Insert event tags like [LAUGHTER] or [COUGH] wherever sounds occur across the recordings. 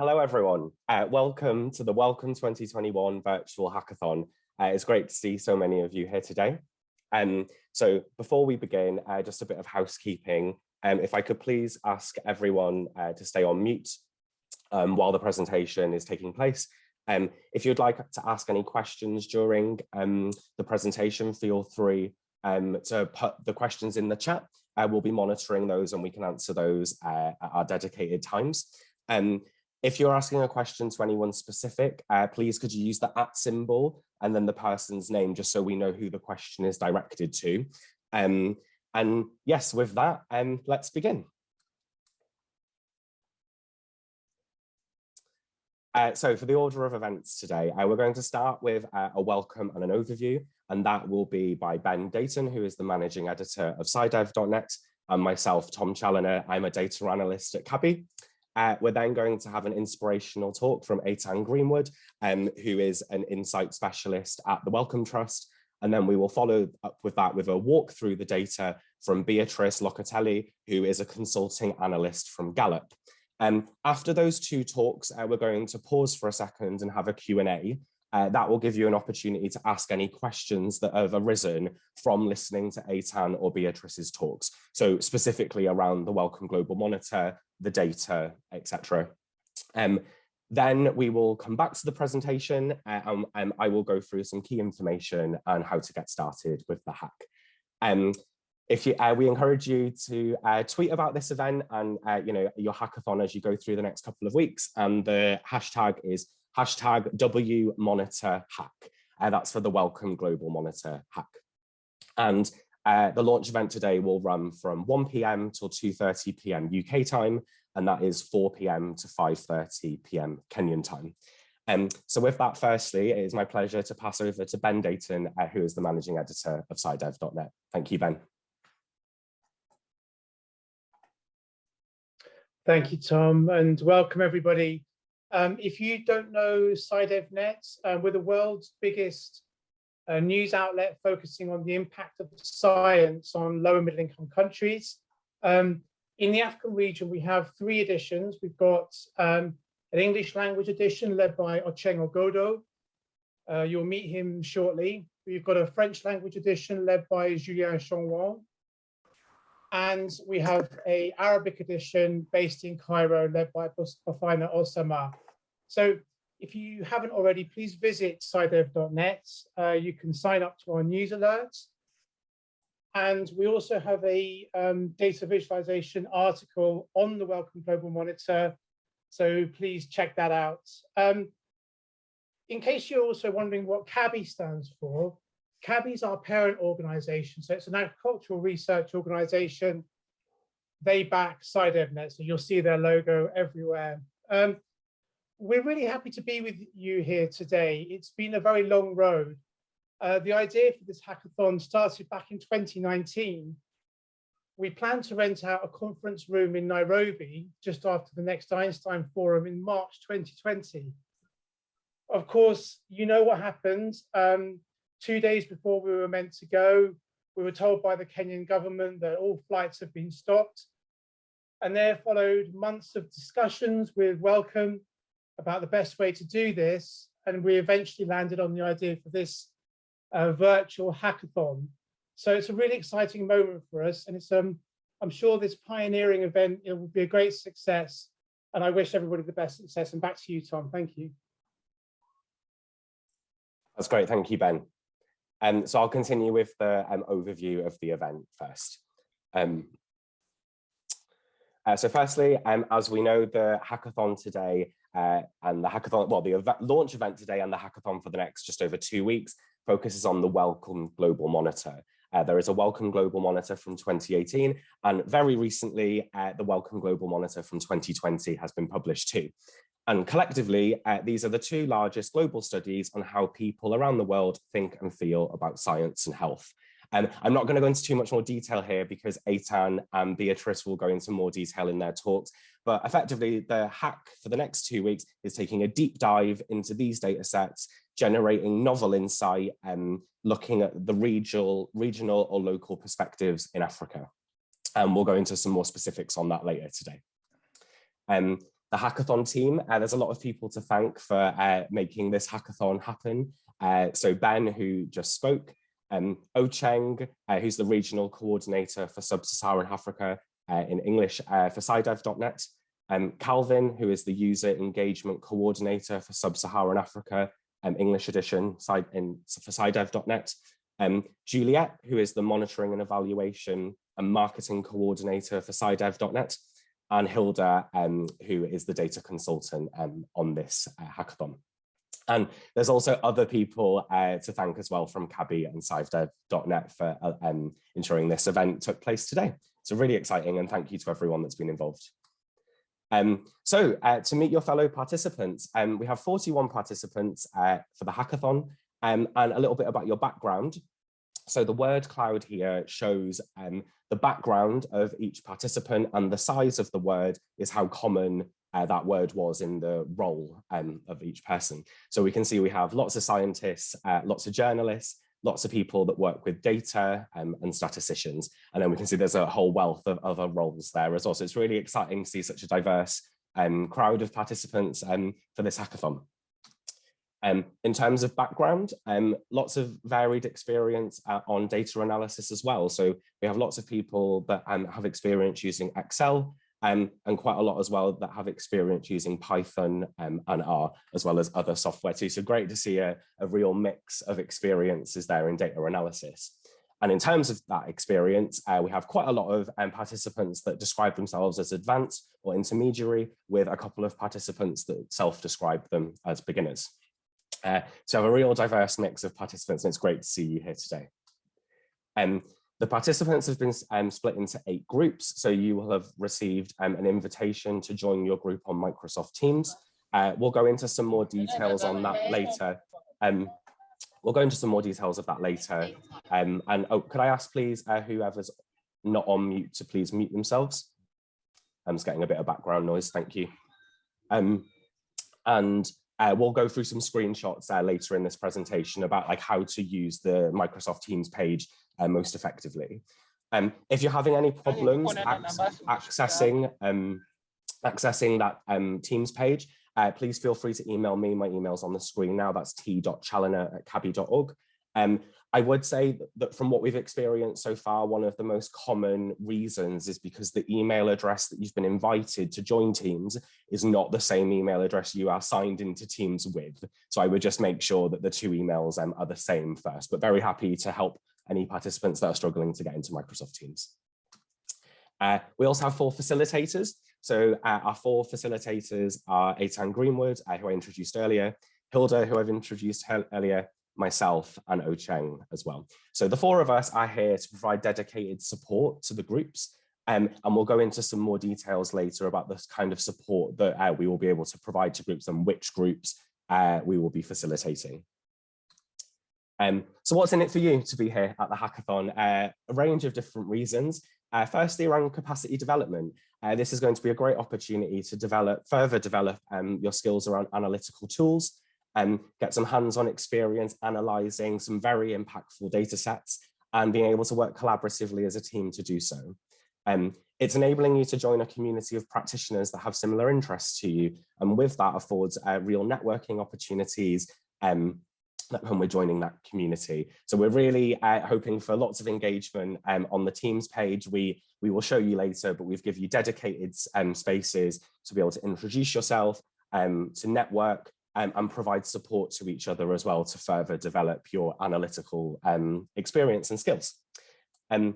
Hello, everyone. Uh, welcome to the Wellcome 2021 Virtual Hackathon. Uh, it's great to see so many of you here today. Um, so before we begin, uh, just a bit of housekeeping. Um, if I could please ask everyone uh, to stay on mute um, while the presentation is taking place. Um, if you'd like to ask any questions during um, the presentation, feel free um, to put the questions in the chat. Uh, we'll be monitoring those and we can answer those uh, at our dedicated times. Um, if you're asking a question to anyone specific, uh, please could you use the at symbol and then the person's name just so we know who the question is directed to. Um, and yes, with that, um, let's begin. Uh, so for the order of events today, uh, we're going to start with uh, a welcome and an overview, and that will be by Ben Deighton, who is the managing editor of SciDev.net, and myself, Tom Challoner. I'm a data analyst at CABI. Uh, we're then going to have an inspirational talk from Eitan Greenwood, um, who is an insight specialist at the Wellcome Trust. And then we will follow up with that with a walk through the data from Beatrice Locatelli, who is a consulting analyst from Gallup. Um, after those two talks, uh, we're going to pause for a second and have a Q&A. Uh, that will give you an opportunity to ask any questions that have arisen from listening to Eitan or Beatrice's talks. So specifically around the Wellcome Global Monitor, the data, etc. Um, then we will come back to the presentation uh, and, and, I will go through some key information on how to get started with the hack. Um, if you, uh, we encourage you to uh, tweet about this event and uh, you know your hackathon as you go through the next couple of weeks. And the hashtag is hashtag W Monitor Hack. Uh, that's for the Wellcome Global Monitor Hack. And uh, the launch event today will run from 1 p.m. till 2.30 p.m. UK time, and that is 4 p.m. to 5.30 p.m. Kenyan time. Um, so with that, firstly, it is my pleasure to pass over to Ben Deighton, uh, who is the managing editor of SciDev.net. Thank you, Ben. Thank you, Tom, and welcome everybody. Um, if you don't know SciDevNet, uh, we're the world's biggest uh, news outlet focusing on the impact of science on low and middle income countries. Um, in the African region, we have three editions. We've got um, an English language edition led by Ocheng Ogodo. Uh, you'll meet him shortly. We've got a French language edition led by Julien Chongwang. And we have a Arabic edition based in Cairo led by Bafina Osama. So if you haven't already, please visit scidev.net. Uh, you can sign up to our news alerts. And we also have a um, data visualization article on the Wellcome Global Monitor. So please check that out. Um, in case you're also wondering what CABI stands for, CABI is our parent organization. So it's an agricultural research organization. They back SciDevNet, so you'll see their logo everywhere. Um, we're really happy to be with you here today. It's been a very long road. Uh, the idea for this hackathon started back in 2019. We plan to rent out a conference room in Nairobi just after the next Einstein Forum in March 2020. Of course, you know what happened. Um, two days before we were meant to go, we were told by the Kenyan government that all flights have been stopped. And there followed months of discussions with Wellcome about the best way to do this. And we eventually landed on the idea for this uh, virtual hackathon. So it's a really exciting moment for us. And it's, um, I'm sure this pioneering event, it will be a great success. And I wish everybody the best success. And back to you, Tom. Thank you. That's great. Thank you, Ben. Um, so I'll continue with the um, overview of the event first. Um, uh, so firstly, um, as we know, the hackathon today uh, and the hackathon, well, the launch event today and the hackathon for the next just over two weeks focuses on the Wellcome Global Monitor. Uh, there is a Wellcome Global Monitor from 2018, and very recently, uh, the Wellcome Global Monitor from 2020 has been published too. And collectively, uh, these are the two largest global studies on how people around the world think and feel about science and health. And um, I'm not going to go into too much more detail here because Eitan and Beatrice will go into more detail in their talks. But effectively, the hack for the next two weeks is taking a deep dive into these data sets, generating novel insight and looking at the regional, regional or local perspectives in Africa. And we'll go into some more specifics on that later today. Um, the hackathon team, uh, there's a lot of people to thank for uh, making this hackathon happen. Uh, so Ben, who just spoke, um, Ocheng, uh, who's the regional coordinator for Sub-Saharan Africa uh, in English uh, for SciDev.net, um, Calvin, who is the user engagement coordinator for Sub-Saharan Africa, um, English edition in, for SciDev.net, um, Juliet, who is the monitoring and evaluation and marketing coordinator for SciDev.net, and Hilda, um, who is the data consultant um, on this uh, hackathon. And there's also other people uh, to thank as well from CABI and SciDev.net for uh, um, ensuring this event took place today. So really exciting and thank you to everyone that's been involved. Um, so uh, to meet your fellow participants, um, we have 41 participants uh, for the hackathon um, and a little bit about your background. So the word cloud here shows um, the background of each participant and the size of the word is how common uh, that word was in the role um, of each person. So we can see we have lots of scientists, uh, lots of journalists, lots of people that work with data um, and statisticians. And then we can see there's a whole wealth of other roles there as well. So it's really exciting to see such a diverse um, crowd of participants um, for this hackathon. Um, in terms of background, um, lots of varied experience uh, on data analysis as well. So we have lots of people that um, have experience using Excel um, and quite a lot as well that have experience using Python um, and R as well as other software too. So great to see a, a real mix of experiences there in data analysis. And in terms of that experience, uh, we have quite a lot of um, participants that describe themselves as advanced or intermediary with a couple of participants that self-describe them as beginners. Uh, so a real diverse mix of participants, and it's great to see you here today. Um, the participants have been um, split into eight groups, so you will have received um, an invitation to join your group on Microsoft Teams. Uh, we'll go into some more details on that later. Um, we'll go into some more details of that later. Um, and oh, could I ask please, uh, whoever's not on mute to please mute themselves? I'm just getting a bit of background noise, thank you. Um, and uh, we'll go through some screenshots uh, later in this presentation about like how to use the Microsoft Teams page uh, most effectively. Um, if you're having any problems accessing um, accessing that um, Teams page, uh, please feel free to email me. My email's on the screen now. That's t.challoner at cabi.org. Um, I would say that from what we've experienced so far, one of the most common reasons is because the email address that you've been invited to join Teams is not the same email address you are signed into Teams with. So I would just make sure that the two emails um, are the same first, but very happy to help any participants that are struggling to get into Microsoft Teams. Uh, we also have four facilitators. So uh, our four facilitators are Eitan Greenwood, uh, who I introduced earlier, Hilda, who I've introduced earlier, myself and Ocheng as well. So the four of us are here to provide dedicated support to the groups um, and we'll go into some more details later about this kind of support that uh, we will be able to provide to groups and which groups uh, we will be facilitating. Um, so what's in it for you to be here at the hackathon? Uh, a range of different reasons. Uh, firstly, around capacity development. Uh, this is going to be a great opportunity to develop, further develop um, your skills around analytical tools, and get some hands-on experience analyzing some very impactful data sets and being able to work collaboratively as a team to do so. Um, it's enabling you to join a community of practitioners that have similar interests to you. And with that affords uh, real networking opportunities um, when we're joining that community. So we're really uh, hoping for lots of engagement um, on the Teams page. We, we will show you later, but we've given you dedicated um, spaces to be able to introduce yourself, um, to network, um, and provide support to each other as well to further develop your analytical um, experience and skills. Um,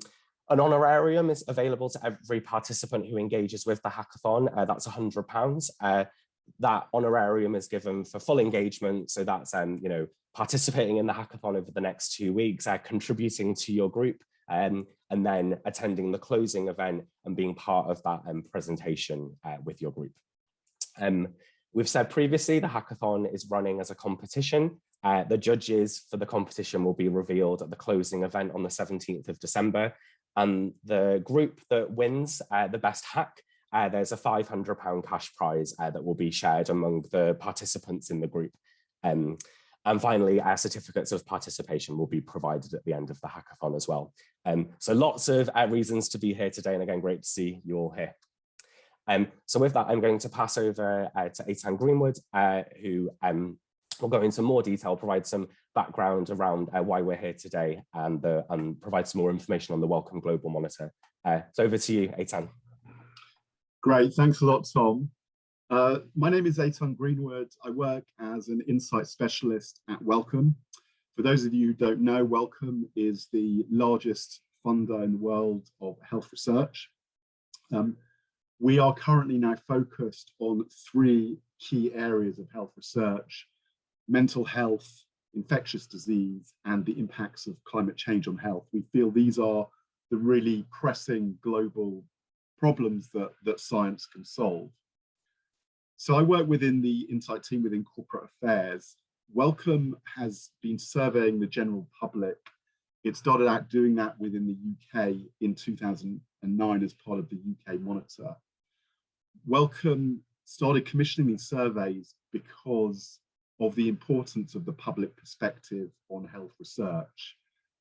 an honorarium is available to every participant who engages with the hackathon. Uh, that's £100. Uh, that honorarium is given for full engagement. So that's, um, you know, participating in the hackathon over the next two weeks, uh, contributing to your group, um, and then attending the closing event and being part of that um, presentation uh, with your group. Um, We've said previously the hackathon is running as a competition. Uh, the judges for the competition will be revealed at the closing event on the 17th of December. And the group that wins uh, the best hack, uh, there's a £500 cash prize uh, that will be shared among the participants in the group. Um, and finally, our certificates of participation will be provided at the end of the hackathon as well. Um, so lots of uh, reasons to be here today. And again, great to see you all here. Um, so with that, I'm going to pass over uh, to Eitan Greenwood, uh, who um, will go into more detail, provide some background around uh, why we're here today and, and provide some more information on the Wellcome Global Monitor. Uh, so over to you, Eitan. Great, thanks a lot, Tom. Uh, my name is Eitan Greenwood. I work as an insight specialist at Wellcome. For those of you who don't know, Wellcome is the largest funder in the world of health research. Um, we are currently now focused on three key areas of health research, mental health, infectious disease, and the impacts of climate change on health. We feel these are the really pressing global problems that, that science can solve. So I work within the Insight team within corporate affairs. Wellcome has been surveying the general public. It started out doing that within the UK in 2009 as part of the UK Monitor. Wellcome started commissioning these surveys because of the importance of the public perspective on health research.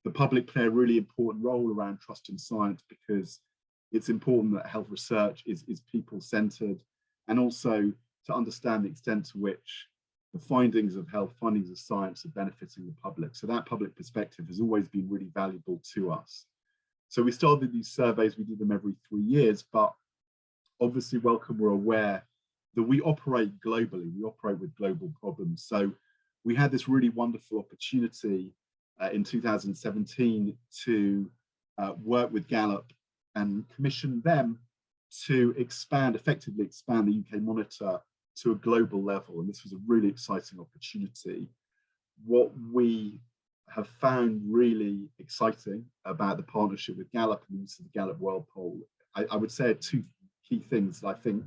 The public play a really important role around trust in science because it's important that health research is, is people-centered and also to understand the extent to which the findings of health, findings of science are benefiting the public. So that public perspective has always been really valuable to us. So we started these surveys, we do them every three years, but obviously Wellcome we're aware that we operate globally, we operate with global problems. So we had this really wonderful opportunity uh, in 2017 to uh, work with Gallup and commission them to expand, effectively expand the UK Monitor to a global level. And this was a really exciting opportunity. What we have found really exciting about the partnership with Gallup and the use of the Gallup World Poll, I, I would say two key things that I think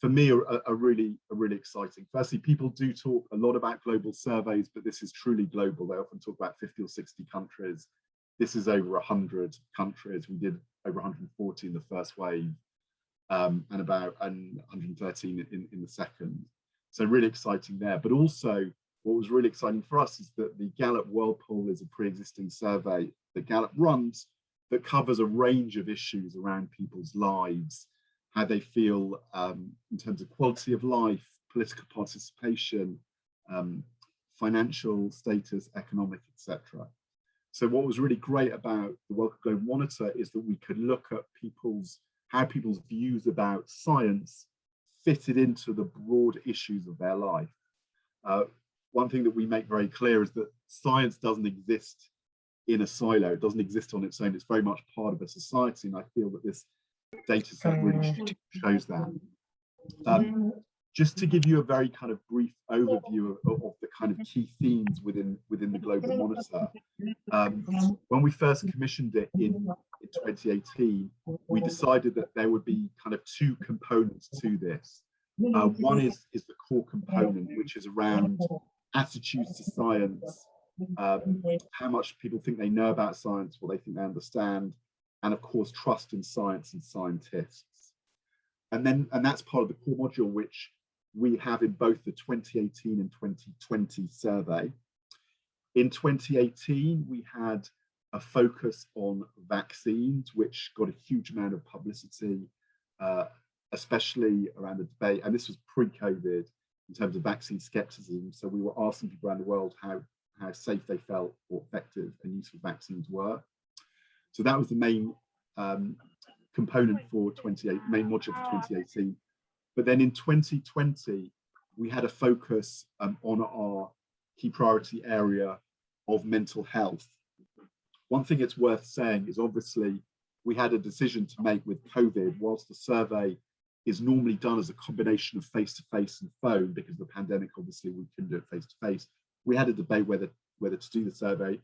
for me are, are, really are really exciting. Firstly, people do talk a lot about global surveys, but this is truly global. They often talk about 50 or 60 countries. This is over 100 countries. We did over 140 in the first wave um, and about and 113 in, in the second. So really exciting there. But also what was really exciting for us is that the Gallup World Poll is a pre-existing survey that Gallup runs that covers a range of issues around people's lives, how they feel um, in terms of quality of life, political participation, um, financial status, economic, etc. So what was really great about the Wellcome Global Monitor is that we could look at people's how people's views about science fitted into the broad issues of their life. Uh, one thing that we make very clear is that science doesn't exist in a silo, it doesn't exist on its own, it's very much part of a society and I feel that this data set really shows that. Um, just to give you a very kind of brief overview of, of, the kind of key themes within within the global monitor. Um, when we first commissioned it in, in 2018 we decided that there would be kind of two components to this. Uh, one is is the core component which is around attitudes to science um, how much people think they know about science what they think they understand and of course trust in science and scientists and then and that's part of the core module which we have in both the 2018 and 2020 survey. In 2018, we had a focus on vaccines, which got a huge amount of publicity, uh, especially around the debate. And this was pre-COVID in terms of vaccine skepticism. So we were asking people around the world how, how safe they felt or effective and useful vaccines were. So that was the main um, component for 28, main module for 2018. But then in 2020, we had a focus um, on our key priority area of mental health. One thing it's worth saying is obviously we had a decision to make with COVID, whilst the survey is normally done as a combination of face-to-face -face and phone, because the pandemic, obviously we couldn't do it face-to-face. -face. We had a debate whether, whether to do the survey.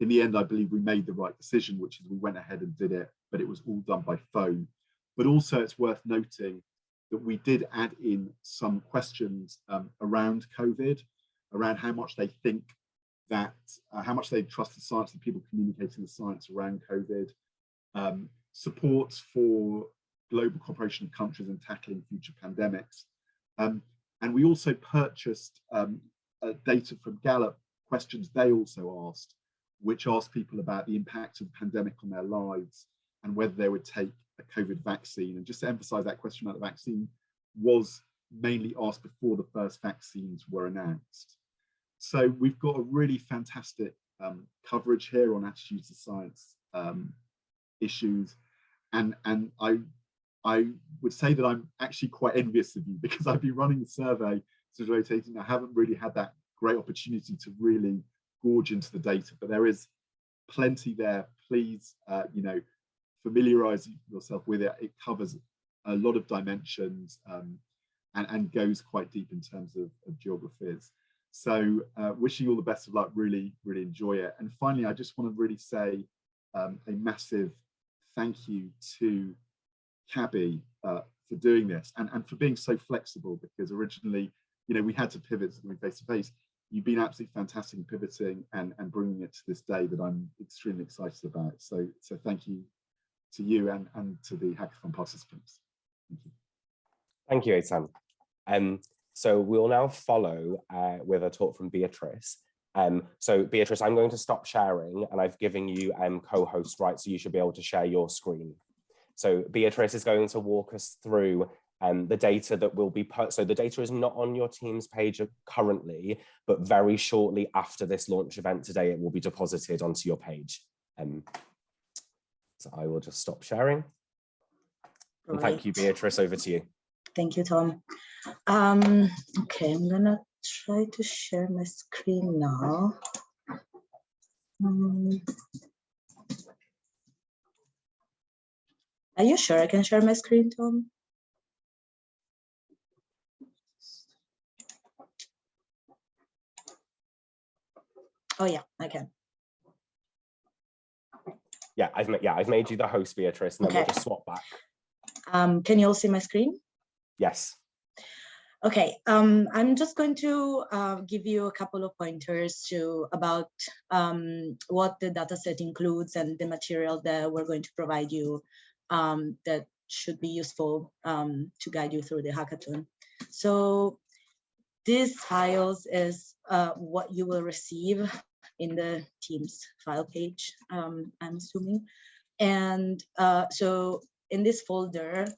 In the end, I believe we made the right decision, which is we went ahead and did it, but it was all done by phone. But also it's worth noting that we did add in some questions um, around COVID, around how much they think that, uh, how much they trust the science and people communicating the science around COVID, um, support for global cooperation of countries in tackling future pandemics. Um, and we also purchased um, uh, data from Gallup, questions they also asked, which asked people about the impact of the pandemic on their lives and whether they would take a COVID vaccine. And just to emphasize that question about the vaccine was mainly asked before the first vaccines were announced. So we've got a really fantastic um, coverage here on attitudes to science um, issues. And, and I, I would say that I'm actually quite envious of you [LAUGHS] because I've been running the survey rotating. I haven't really had that great opportunity to really gorge into the data, but there is plenty there. Please, uh, you know, familiarize yourself with it. It covers a lot of dimensions um, and, and goes quite deep in terms of, of geographies. So uh, wishing you all the best of luck, really, really enjoy it. And finally, I just want to really say um, a massive thank you to CABI uh, for doing this and, and for being so flexible because originally, you know, we had to pivot to doing face to face. You've been absolutely fantastic in pivoting and, and bringing it to this day that I'm extremely excited about. So, so thank you to you and, and to the hackathon participants. Thank you. Thank you, Eitan. Um, so we'll now follow uh, with a talk from Beatrice. Um, so Beatrice, I'm going to stop sharing and I've given you um, co-host rights, so you should be able to share your screen. So Beatrice is going to walk us through um, the data that will be put. So the data is not on your team's page currently, but very shortly after this launch event today, it will be deposited onto your page. Um, so I will just stop sharing. And thank you, Beatrice, over to you. Thank you, Tom. Um, okay, I'm gonna try to share my screen now. Um, are you sure I can share my screen, Tom? Oh yeah, I can. Yeah, I've made yeah, I've made you the host, Beatrice, and then Okay. we'll just swap back. Um, can you all see my screen? Yes. Okay, um, I'm just going to uh, give you a couple of pointers to about um, what the dataset includes and the material that we're going to provide you um, that should be useful um, to guide you through the hackathon. So these files is uh, what you will receive in the Teams file page, um, I'm assuming. And uh, so in this folder,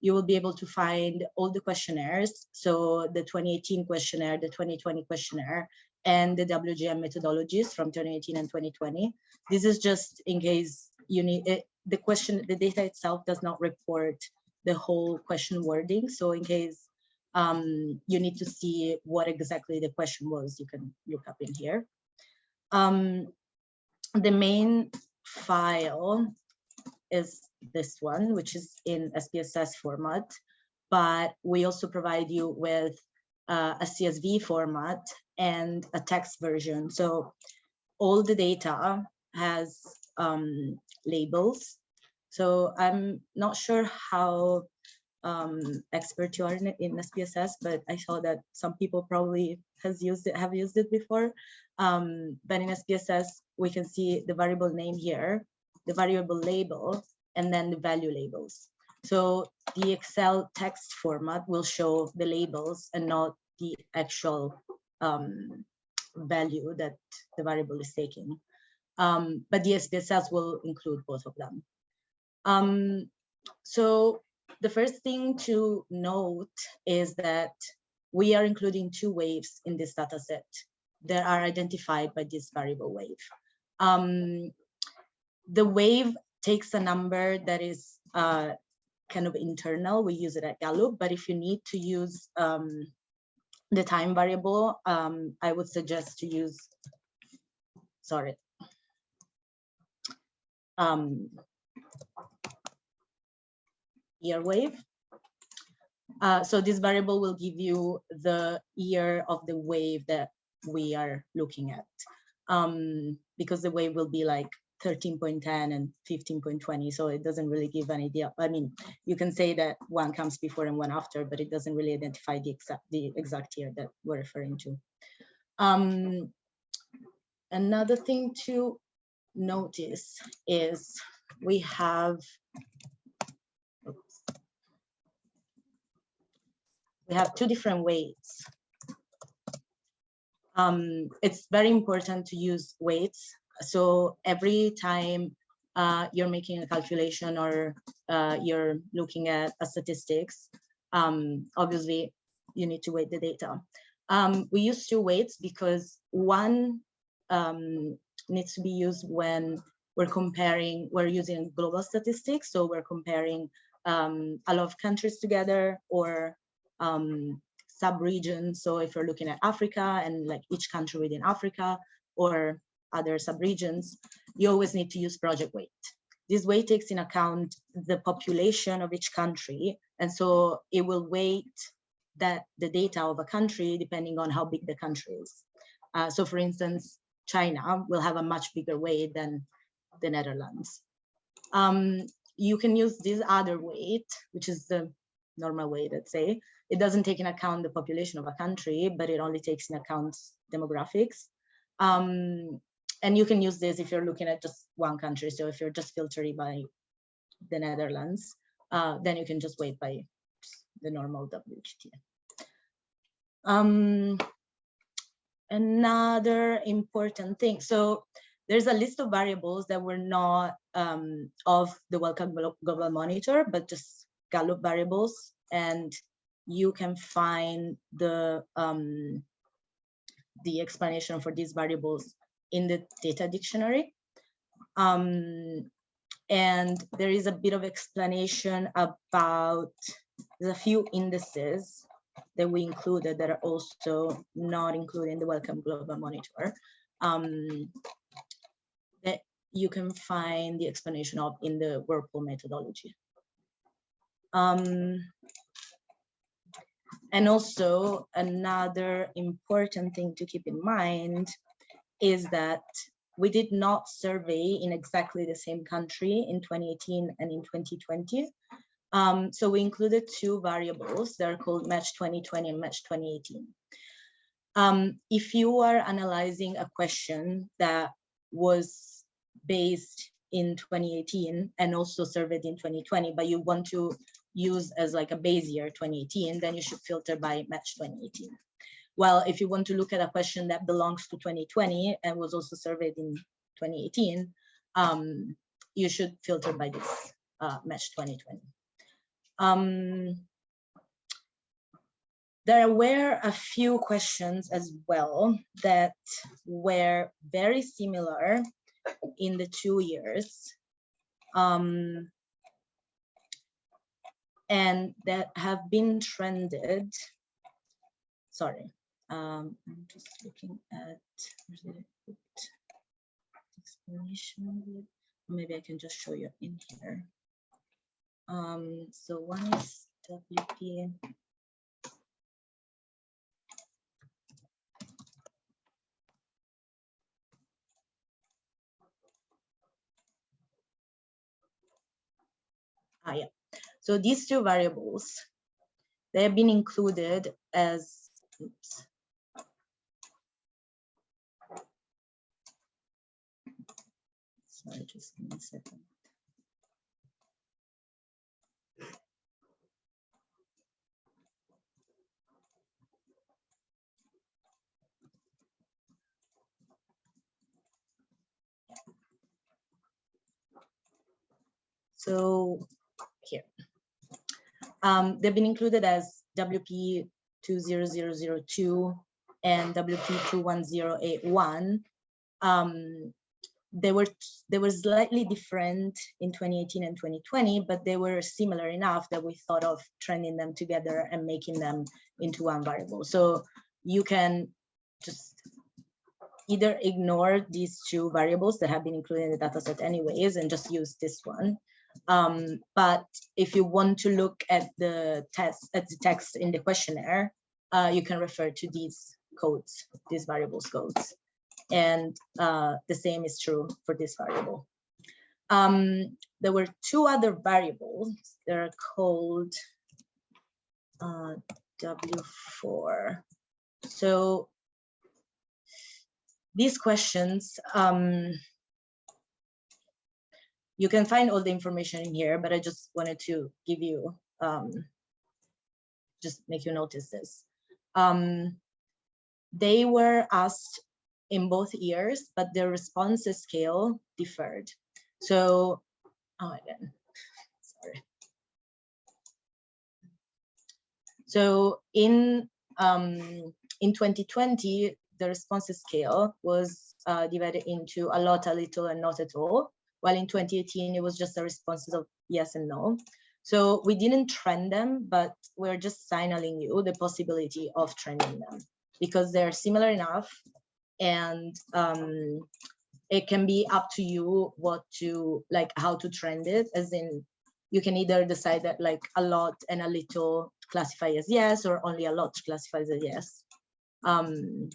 you will be able to find all the questionnaires. So the 2018 questionnaire, the 2020 questionnaire, and the WGM methodologies from 2018 and 2020. This is just in case you need it, the question, the data itself does not report the whole question wording. So in case um, you need to see what exactly the question was, you can look up in here. Um, the main file is this one, which is in SPSS format, but we also provide you with uh, a CSV format and a text version. So all the data has um, labels. So I'm not sure how um, expert you are in, in SPSS, but I saw that some people probably has used it, have used it before. Um, but in SPSS, we can see the variable name here, the variable label, and then the value labels. So the Excel text format will show the labels and not the actual um, value that the variable is taking. Um, but the SPSS will include both of them. Um, so the first thing to note is that we are including two waves in this data set that are identified by this variable wave. Um, the wave takes a number that is uh, kind of internal. We use it at Gallup, but if you need to use um, the time variable, um, I would suggest to use, sorry. Um, year wave. Uh, so this variable will give you the year of the wave that we are looking at. Um, because the wave will be like 13.10 and 15.20 so it doesn't really give an idea i mean you can say that one comes before and one after but it doesn't really identify the exact the exact year that we're referring to um, another thing to notice is we have we have two different weights um, it's very important to use weights so every time uh, you're making a calculation or uh, you're looking at a statistics, um, obviously you need to weight the data. Um, we use two weights because one um, needs to be used when we're comparing, we're using global statistics. So we're comparing um, a lot of countries together or um, sub-regions. So if you're looking at Africa and like each country within Africa or other sub-regions, you always need to use project weight. This weight takes in account the population of each country. And so it will weight that the data of a country depending on how big the country is. Uh, so for instance, China will have a much bigger weight than the Netherlands. Um, you can use this other weight, which is the normal weight, let's say. It doesn't take in account the population of a country, but it only takes in account demographics. Um, and you can use this if you're looking at just one country. So if you're just filtering by the Netherlands, uh, then you can just weight by the normal WGT. Um, another important thing. So there's a list of variables that were not um, of the Wellcome Global Monitor, but just Gallup variables. And you can find the um, the explanation for these variables in the data dictionary. Um, and there is a bit of explanation about the few indices that we included that are also not included in the Wellcome Global Monitor um, that you can find the explanation of in the World Poll methodology. Um, and also another important thing to keep in mind is that we did not survey in exactly the same country in 2018 and in 2020. Um, so we included two variables that are called match 2020 and match 2018. Um, if you are analyzing a question that was based in 2018 and also surveyed in 2020, but you want to use as like a base year 2018, then you should filter by match 2018. Well, if you want to look at a question that belongs to 2020 and was also surveyed in 2018, um, you should filter by this uh, match 2020. Um, there were a few questions as well that were very similar in the two years. Um, and that have been trended. Sorry, um, I'm just looking at explanation. Maybe I can just show you in here. Um, so one is WP. Ah, yeah. So these two variables, they have been included as, oops. Sorry, just give me a second. So um, they've been included as WP 20002 and WP 21081. Um, they were they were slightly different in 2018 and 2020, but they were similar enough that we thought of trending them together and making them into one variable. So you can just either ignore these two variables that have been included in the dataset anyways and just use this one. Um, but if you want to look at the test at the text in the questionnaire, uh, you can refer to these codes, these variables codes. And uh, the same is true for this variable. Um, there were two other variables that are called uh, W4. So these questions, um, you can find all the information in here, but I just wanted to give you, um, just make you notice this. Um, they were asked in both years, but the responses scale differed. So, oh, again, sorry. So in um, in 2020, the responses scale was uh, divided into a lot, a little, and not at all. While in 2018, it was just the responses of yes and no. So we didn't trend them, but we're just signaling you the possibility of trending them because they're similar enough and um, it can be up to you what to like how to trend it as in you can either decide that like a lot and a little classify as yes or only a lot classifies as yes um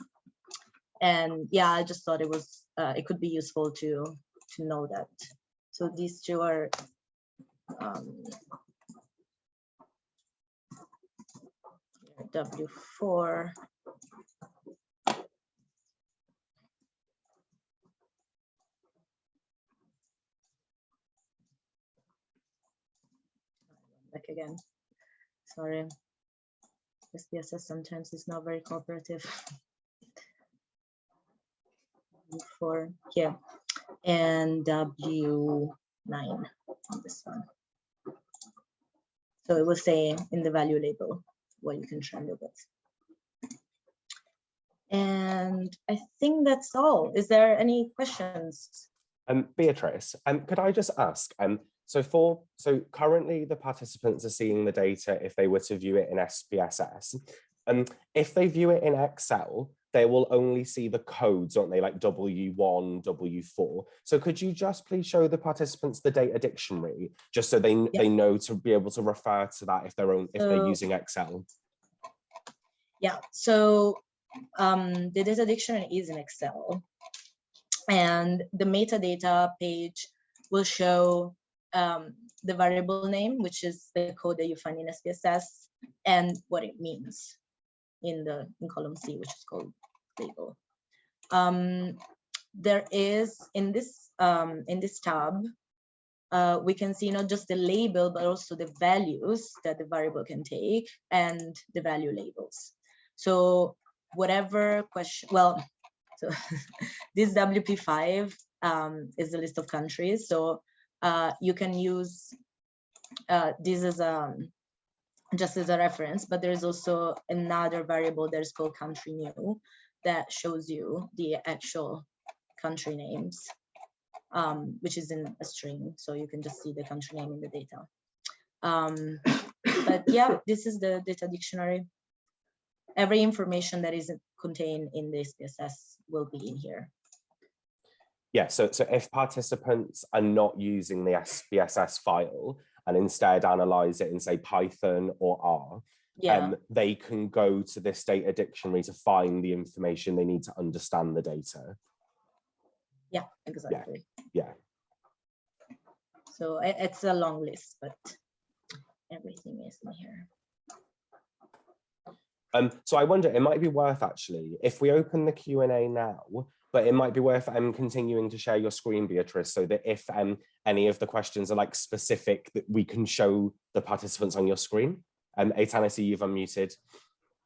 and yeah i just thought it was uh, it could be useful to to know that so these two are um w4 back again. Sorry. SPSS sometimes is not very cooperative. For here and W9 on this one. So it will say in the value label what you can trend it with. And I think that's all. Is there any questions? Um, Beatrice, um, could I just ask, um, so for so currently the participants are seeing the data if they were to view it in SPSS. Um, if they view it in Excel, they will only see the codes, don't they, like W1, W4. So could you just please show the participants the data dictionary, just so they, they know to be able to refer to that if they're, own, if they're using Excel? Yeah, so um, the data dictionary is in Excel. And the metadata page will show um, the variable name, which is the code that you find in SPSS, and what it means in the in column C, which is called label. Um, there is in this um, in this tab, uh, we can see not just the label, but also the values that the variable can take and the value labels. So whatever question, well, [LAUGHS] so this WP5 um, is the list of countries. So uh, you can use uh, this as a um, just as a reference, but there's also another variable that is called country new that shows you the actual country names, um, which is in a string. So you can just see the country name in the data. Um, but yeah, this is the data dictionary. Every information that is contained in the SPSS will be in here. Yeah, so, so if participants are not using the SPSS file and instead analyze it in say Python or R, yeah. um, they can go to this data dictionary to find the information they need to understand the data. Yeah, exactly. Yeah. yeah. So it's a long list, but everything is in here. Um, so I wonder, it might be worth actually, if we open the Q&A now, but it might be worth um, continuing to share your screen, Beatrice, so that if um, any of the questions are like specific, that we can show the participants on your screen. Um, Eitan, I see you've unmuted.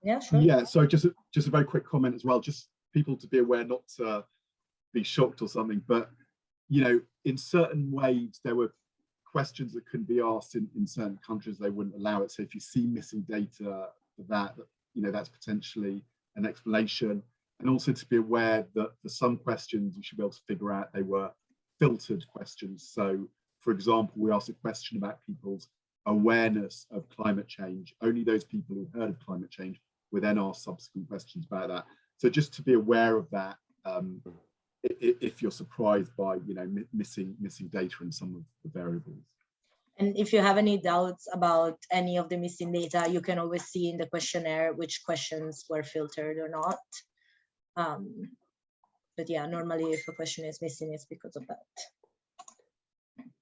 Yeah, sure. Yeah, so just a, just a very quick comment as well, just people to be aware not to be shocked or something, but you know, in certain ways, there were questions that couldn't be asked in, in certain countries, they wouldn't allow it. So if you see missing data for that, you know, that's potentially an explanation and also to be aware that for some questions you should be able to figure out they were filtered questions. So for example, we asked a question about people's awareness of climate change. Only those people who heard of climate change were then asked subsequent questions about that. So just to be aware of that, um, if you're surprised by you know missing missing data in some of the variables. And if you have any doubts about any of the missing data, you can always see in the questionnaire which questions were filtered or not. Um, but yeah, normally if a question is missing, it's because of that.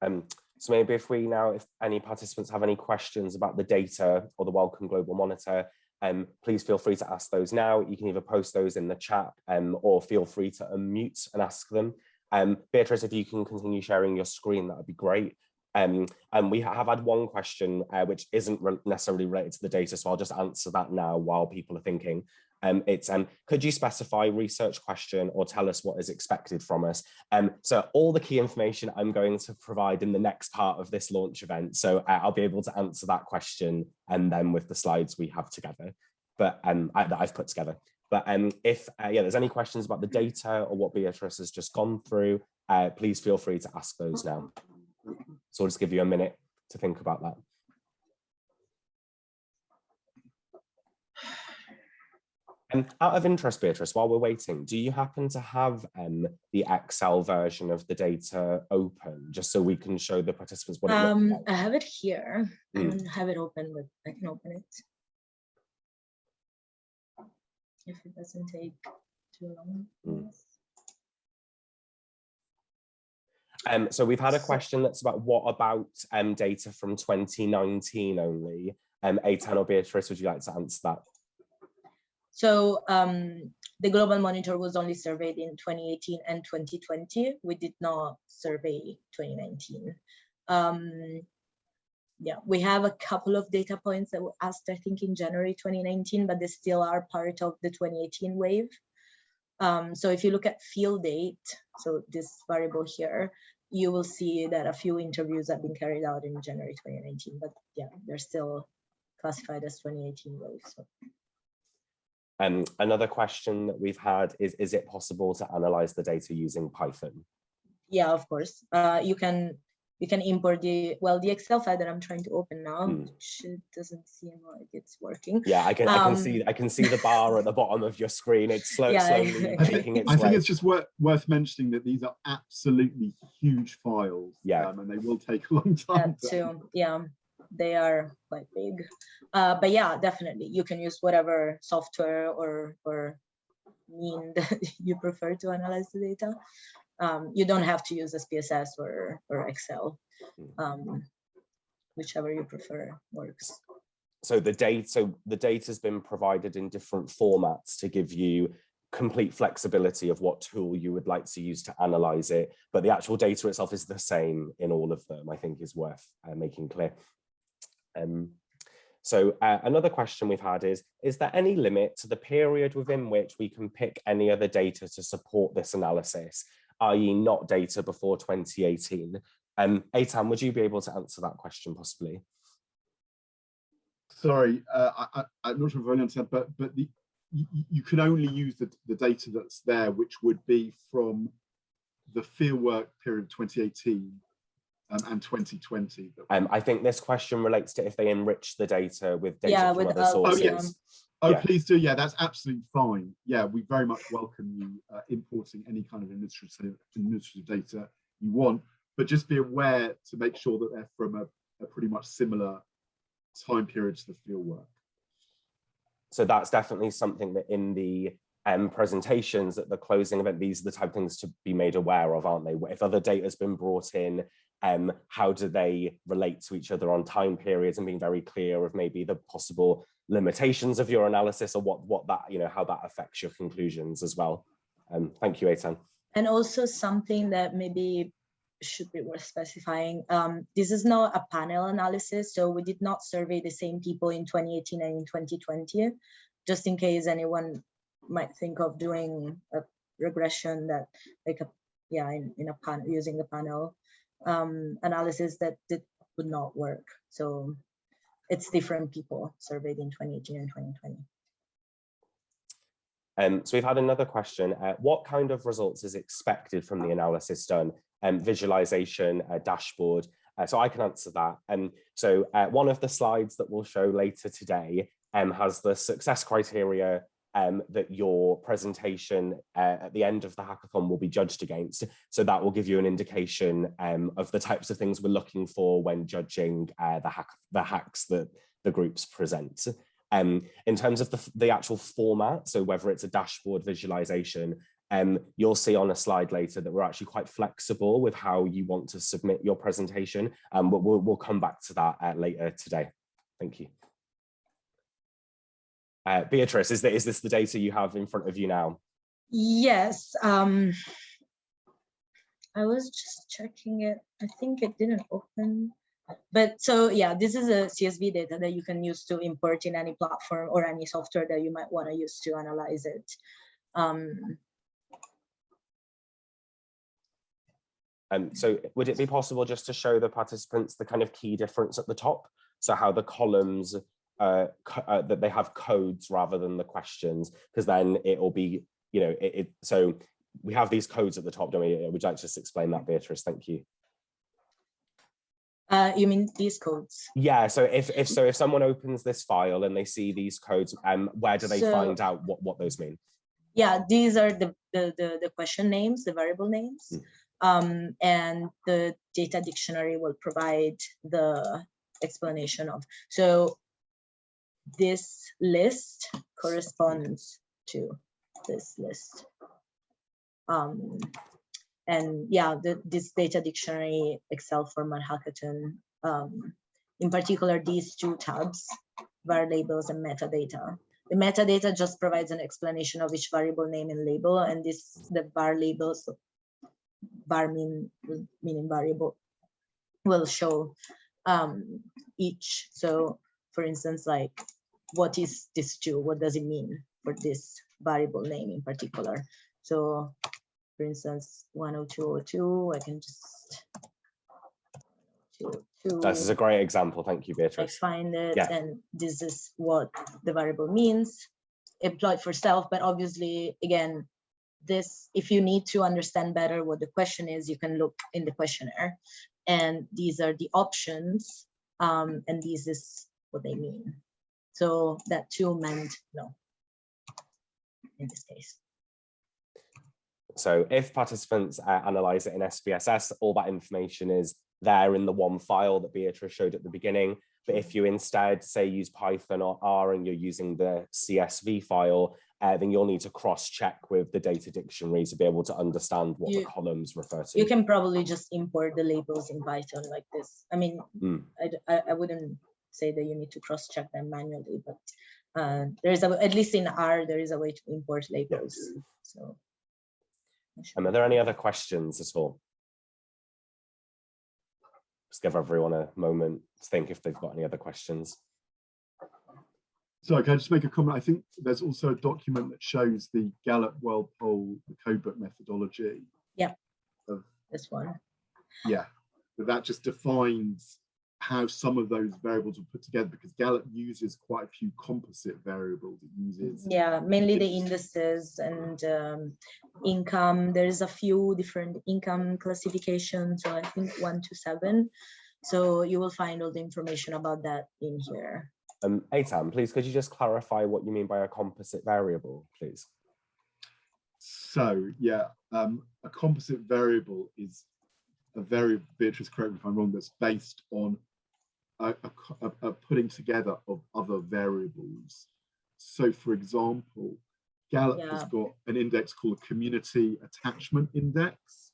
Um, so maybe if we now, if any participants have any questions about the data or the Wellcome Global Monitor, um, please feel free to ask those now. You can either post those in the chat um, or feel free to unmute and ask them. Um, Beatrice, if you can continue sharing your screen, that would be great. Um, and we have had one question uh, which isn't necessarily related to the data, so I'll just answer that now while people are thinking. Um, it's um, could you specify research question or tell us what is expected from us? Um, so all the key information I'm going to provide in the next part of this launch event. So uh, I'll be able to answer that question and then with the slides we have together, but um, I, that I've put together. But um, if uh, yeah, there's any questions about the data or what Beatrice has just gone through, uh, please feel free to ask those now. So I'll just give you a minute to think about that. And out of interest, Beatrice, while we're waiting, do you happen to have um, the Excel version of the data open, just so we can show the participants what Um, like? I have it here. I Mm. don't have it open, but I can open it. If it doesn't take too long. Mm. Um, so we've had a question that's about what about um, data from 2019 only? Um, Eitan or Beatrice, would you like to answer that? So um, the global monitor was only surveyed in 2018 and 2020. We did not survey 2019. Um, yeah, we have a couple of data points that were asked, I think, in January 2019, but they still are part of the 2018 wave. Um, so if you look at field date, so this variable here, you will see that a few interviews have been carried out in January 2019, but yeah, they're still classified as 2018 waves. So. Um, another question that we've had is, is it possible to analyze the data using Python? Yeah, of course. Uh, you can you can import the well the Excel file that I'm trying to open now. Hmm. which it doesn't seem like it's working. Yeah, I can, I can Um, see I can see the bar at the bottom of your screen. It's slow, Yeah, slowly [LAUGHS] exactly. making its I think it's just worth, worth mentioning that these are absolutely huge files. Yeah. um, and they will take a long [LAUGHS] time. That to- too. Yeah, they are quite big. Uh, but yeah, definitely you can use whatever software or or mean [LAUGHS] that you prefer to analyze the data. Um, you don't have to use SPSS or or Excel. Um, whichever you prefer works. so the data so the data's been provided in different formats to give you complete flexibility of what tool you would like to use to analyze it but the actual data itself is the same in all of them i think is worth uh, making clear um so uh, another question we've had is is there any limit to the period within which we can pick any other data to support this analysis i.e not data before 2018 um Aitan, would you be able to answer that question possibly? Sorry, uh, I, I'm not sure if I understand, but but the you, you- you can only use the, the data that's there, which would be from the fieldwork period 2018 um, and 2020. that- Um, I think this question relates to if they enrich the data with data Yeah, from with other other- Oh, sources. yes. Oh, Yeah. please do. Yeah, that's absolutely fine. Yeah, we very much welcome you uh, importing any kind of administrative, administrative data you want, but just be aware to make sure that they're from a, a pretty much similar time period to the fieldwork. So that's definitely something that in the um, presentations at the closing event, these are the type of things to be made aware of, aren't they? If other data has been brought in, um, how do they relate to each other on time periods and being very clear of maybe the possible limitations of your analysis or what, what that, you know, how that affects your conclusions as well. Um, thank you, Aitan. And also something that maybe should be worth specifying. Um, this is not a panel analysis, so we did not survey the same people in 2018 and in 2020, just in case anyone might think of doing a regression that like a yeah in, in a panel using the panel um, analysis that that would not work. So it's different people surveyed in 2018 and 2020. Um, so we've had another question. Uh, what kind of results is expected from the analysis done? Um, visualization, uh, dashboard. Uh, so I can answer that. And so uh, one of the slides that we'll show later today um, has the success criteria um, that your presentation uh, at the end of the hackathon will be judged against. So that will give you an indication um, of the types of things we're looking for when judging uh, the, hack the hacks that the groups present. Um, in terms of the, the actual format, so whether it's a dashboard visualization, um, you'll see on a slide later that we're actually quite flexible with how you want to submit your presentation. Um, but we'll, we'll come back to that uh, later today. Thank you. Uh, Beatrice, is, the, is this the data you have in front of you now? Yes, um, I was just checking it. I think it didn't open. But so yeah, this is a CSV data that you can use to import in any platform or any software that you might want to use to analyze it. Um, Um, so would it be possible just to show the participants the kind of key difference at the top? So how the columns, uh, uh, that they have codes rather than the questions, because then it will be, you know, it, it, so we have these codes at the top, don't we? Would you like to just explain that, Beatrice? Thank you. uh, you mean these codes? Yeah, so if, if so, if someone opens this file and they see these codes, um, where do they So- find out what, what those mean? Yeah, these are the, the, the, the question names, the variable names. Mm. Um, and the data dictionary will provide the explanation of. So this list corresponds to this list. Um, and yeah, the, this data dictionary Excel format hackathon, um, in particular, these two tabs, var labels and metadata. The metadata just provides an explanation of each variable name and label, and this the var labels, var mean meaning variable, will show um, each. So, for instance, like what is this two? What does it mean for this variable name in particular? So, for instance, 10202, I can just This is a great example. Thank you, Beatrice. I find it Yeah. and this is what the variable means employed for self but obviously again this if you need to understand better what the question is you can look in the questionnaire and these are the options um, and this is what they mean so that two meant no in this case So if participants uh, analyze it in SPSS, all that information is there in the one file that Beatrice showed at the beginning. But if you instead say use Python or R and you're using the CSV file, uh, then you'll need to cross-check with the data dictionary to be able to understand what the columns refer to. you can probably just import the labels in python like this i mean Mm. I, I- I wouldn't say that you need to cross-check them manually but uh, there is a at least in r there is a way to import labels so I'm sure. Um, are there any other questions at all? Just give everyone a moment to think if they've got any other questions. So can I just make a comment? I think there's also a document that shows the Gallup World Poll, the codebook methodology. Yeah. of, This one Yeah, but that just defines how some of those variables are put together because Gallup uses quite a few composite variables. It uses yeah mainly the indices and um, income there's a few different income classifications so i think one to seven so you will find all the information about that in here Um, Aitan, please, could you just clarify what you mean by a composite variable, please? So yeah, um, a composite variable is a very Beatrice, correct me if I'm wrong, that's based on a, a a- putting together of other variables. So for example, Gallup has got an index called community attachment index.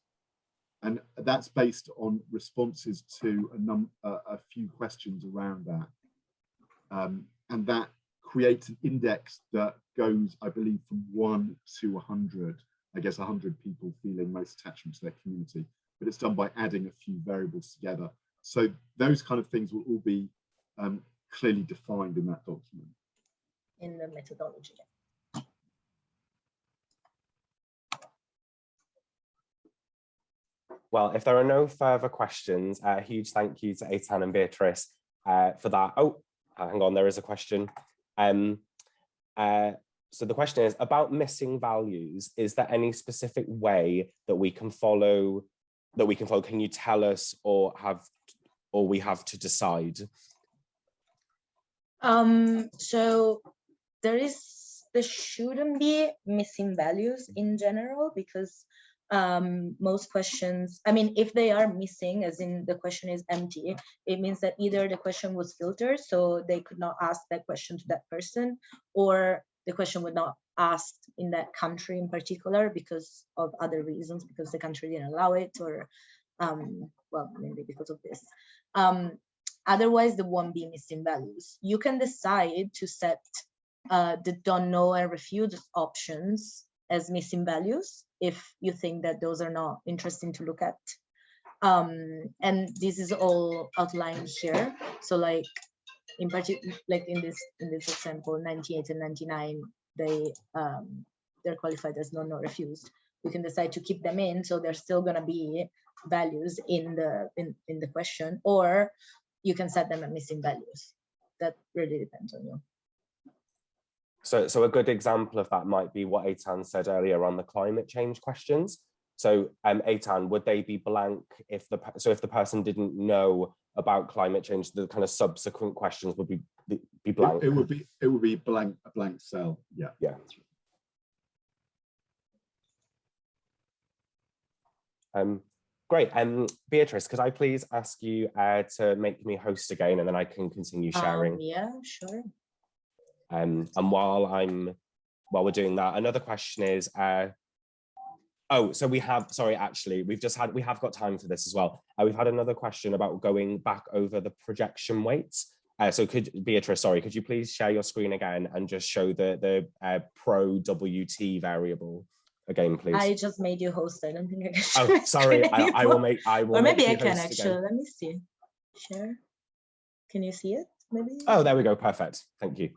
And that's based on responses to a num a, a few questions around that. Um, and that creates an index that goes, I believe, from one to 100. I guess 100 people feeling most attachment to their community, but it's done by adding a few variables together. So those kind of things will all be um, clearly defined in that document. in the methodology Well, if there are no further questions, a huge thank you to Aitan and Beatrice uh, for that. Oh, hang on, there is a question. Um, uh, so the question is about missing values. Is there any specific way that we can follow that we can follow? Can you tell us or have or we have to decide? Um, so there is, there shouldn't be missing values in general because um, most questions, I mean, if they are missing, as in the question is empty, it means that either the question was filtered, so they could not ask that question to that person, or the question would not asked in that country in particular because of other reasons, because the country didn't allow it, or um, well, maybe because of this. Um, otherwise there won't be missing values. You can decide to set uh, the don't know and refuse options as missing values if you think that those are not interesting to look at. Um, and this is all outlined here. So like in particular, like in this in this example, 98 and 99, they um, they're qualified as non or refused. We can decide to keep them in, so they're still gonna be values in the in, in the question, or you can set them at missing values. That really depends on you. So, so a good example of that might be what Eitan said earlier on the climate change questions. So, um, Eitan, would they be blank if the so if the person didn't know about climate change, the kind of subsequent questions would be be be It, blank. it would be, it would be blank, a blank cell, yeah. Yeah. Um, great. Um, Beatrice, could I please ask you uh, to make me host again, and then I can continue sharing. Um, yeah, sure. Um, and while I'm while we're doing that, another question is, uh, oh, so we have, sorry, actually, we've just had, we have got time for this as well. Uh, we've had another question about going back over the projection weights. Uh, so could, Beatrice, sorry, could you please share your screen again and just show the, the uh, pro WT variable again, please? I just made you host. I don't think I can Oh, [LAUGHS] sorry, I, I will make, I will Or maybe I can actually. again. Let me see. Share. Can you see it? Maybe. Oh, there we go, perfect, thank you.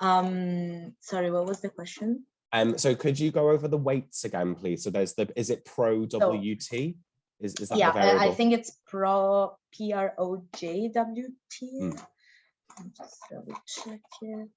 Um. Sorry. What was the question? Um, so could you go over the weights again, please? So there's the, is it pro WT? Is, is that yeah, I, I think it's pro P R O J W T. Mm. Just double check it.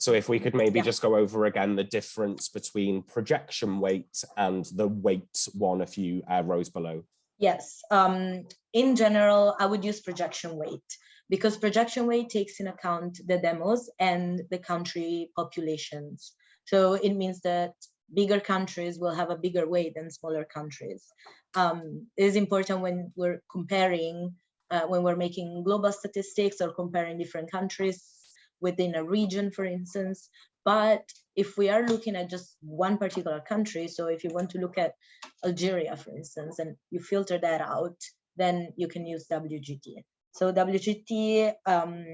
So if we could maybe Yeah. just go over again the difference between projection weight and the weight one a few uh, rows below. Yes. Um. In general, I would use projection weight because projection weight takes in account the demos and the country populations. So it means that bigger countries will have a bigger weight than smaller countries. Um, it is important when we're comparing, uh, when we're making global statistics or comparing different countries within a region, for instance. But if we are looking at just one particular country, so if you want to look at Algeria, for instance, and you filter that out, then you can use WGT. So WGT um,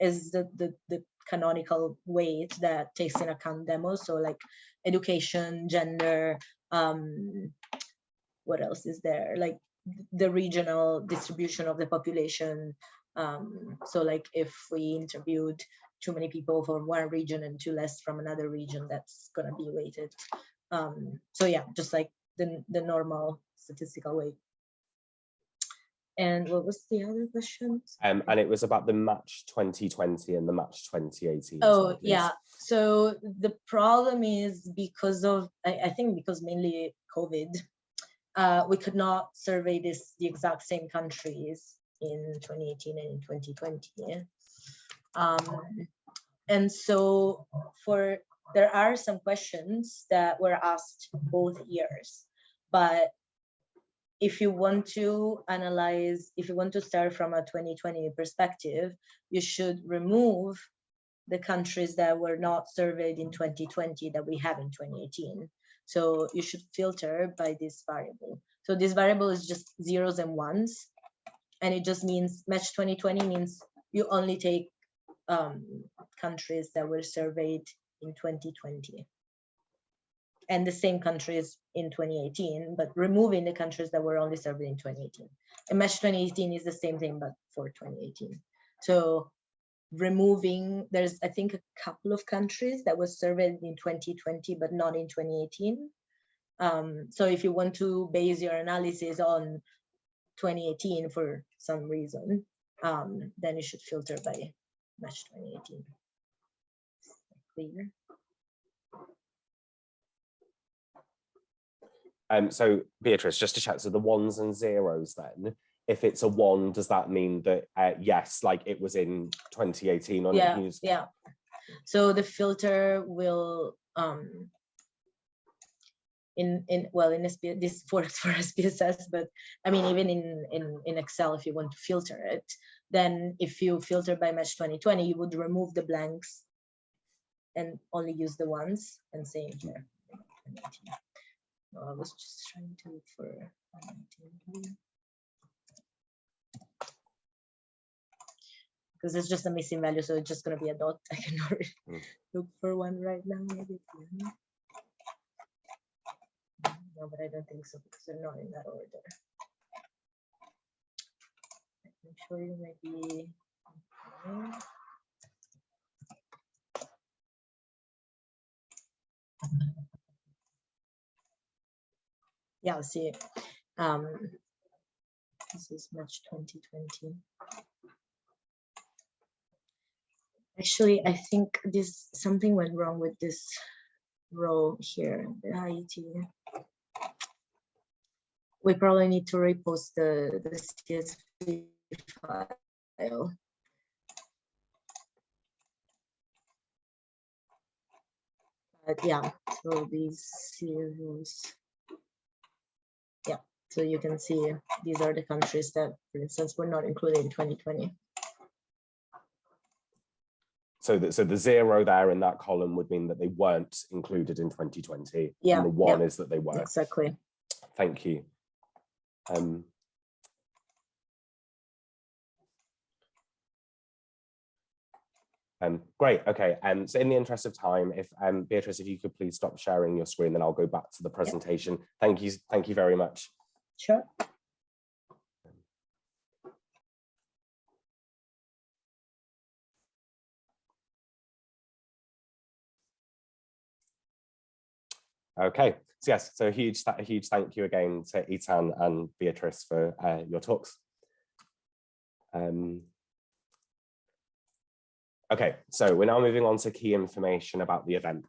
is the, the, the canonical weight that takes in account demos. So like education, gender, um, what else is there? Like the regional distribution of the population. Um, so like if we interviewed too many people from one region and too less from another region, that's gonna be weighted. Um, so yeah, just like the, the normal statistical weight. And what was the other question? Um, and it was about the match 2020 and the match 2018. Oh, yeah. So the problem is because of, I, I think because mainly COVID, uh, we could not survey this, the exact same countries in 2018 and in 2020. Um, and so for, there are some questions that were asked both years, but if you want to analyze, if you want to start from a 2020 perspective, you should remove the countries that were not surveyed in 2020 that we have in 2018. So you should filter by this variable. So this variable is just zeros and ones. And it just means match 2020 means you only take um, countries that were surveyed in 2020 and the same countries in 2018, but removing the countries that were only surveyed in 2018. And Mesh 2018 is the same thing, but for 2018. So removing, there's, I think, a couple of countries that was surveyed in 2020, but not in 2018. Um, so if you want to base your analysis on 2018 for some reason, um, then you should filter by Mesh 2018. Clear? Um, so Beatrice, just to check, so the ones and zeros then, if it's a one, does that mean that, uh, yes, like it was in 2018 on yeah news? yeah so the filter will um in in well in SP, this [LAUGHS] works for SPSS but I mean even in in in Excel if you want to filter it then if you filter by mesh 2020 you would remove the blanks and only use the ones and same here No, I was just trying to look for 2019. because it's just a missing value, so it's just gonna be a dot. [LAUGHS] I cannot Mm. look for one right now. Maybe. No, but I don't think so because they're not in that order. I'm sure you maybe. okay. Yeah, i see, um, this is March 2020. Actually, I think this, something went wrong with this row here, the IET. We probably need to repost the, the CSV file. But yeah, so these CSVs. Yeah, so you can see these are the countries that, for instance, were not included in 2020. So the, so the zero there in that column would mean that they weren't included in 2020. Yeah, And the yeah. one is that they were. Exactly. Thank you. Um, um, great, okay, um, so in the interest of time, if um, Beatrice, if you could please stop sharing your screen, then I'll go back to the presentation. Thank you, thank you very much. Sure. Okay, so yes, so a huge, a huge thank you again to Etan and Beatrice for uh, your talks. Um, okay, so we're now moving on to key information about the event.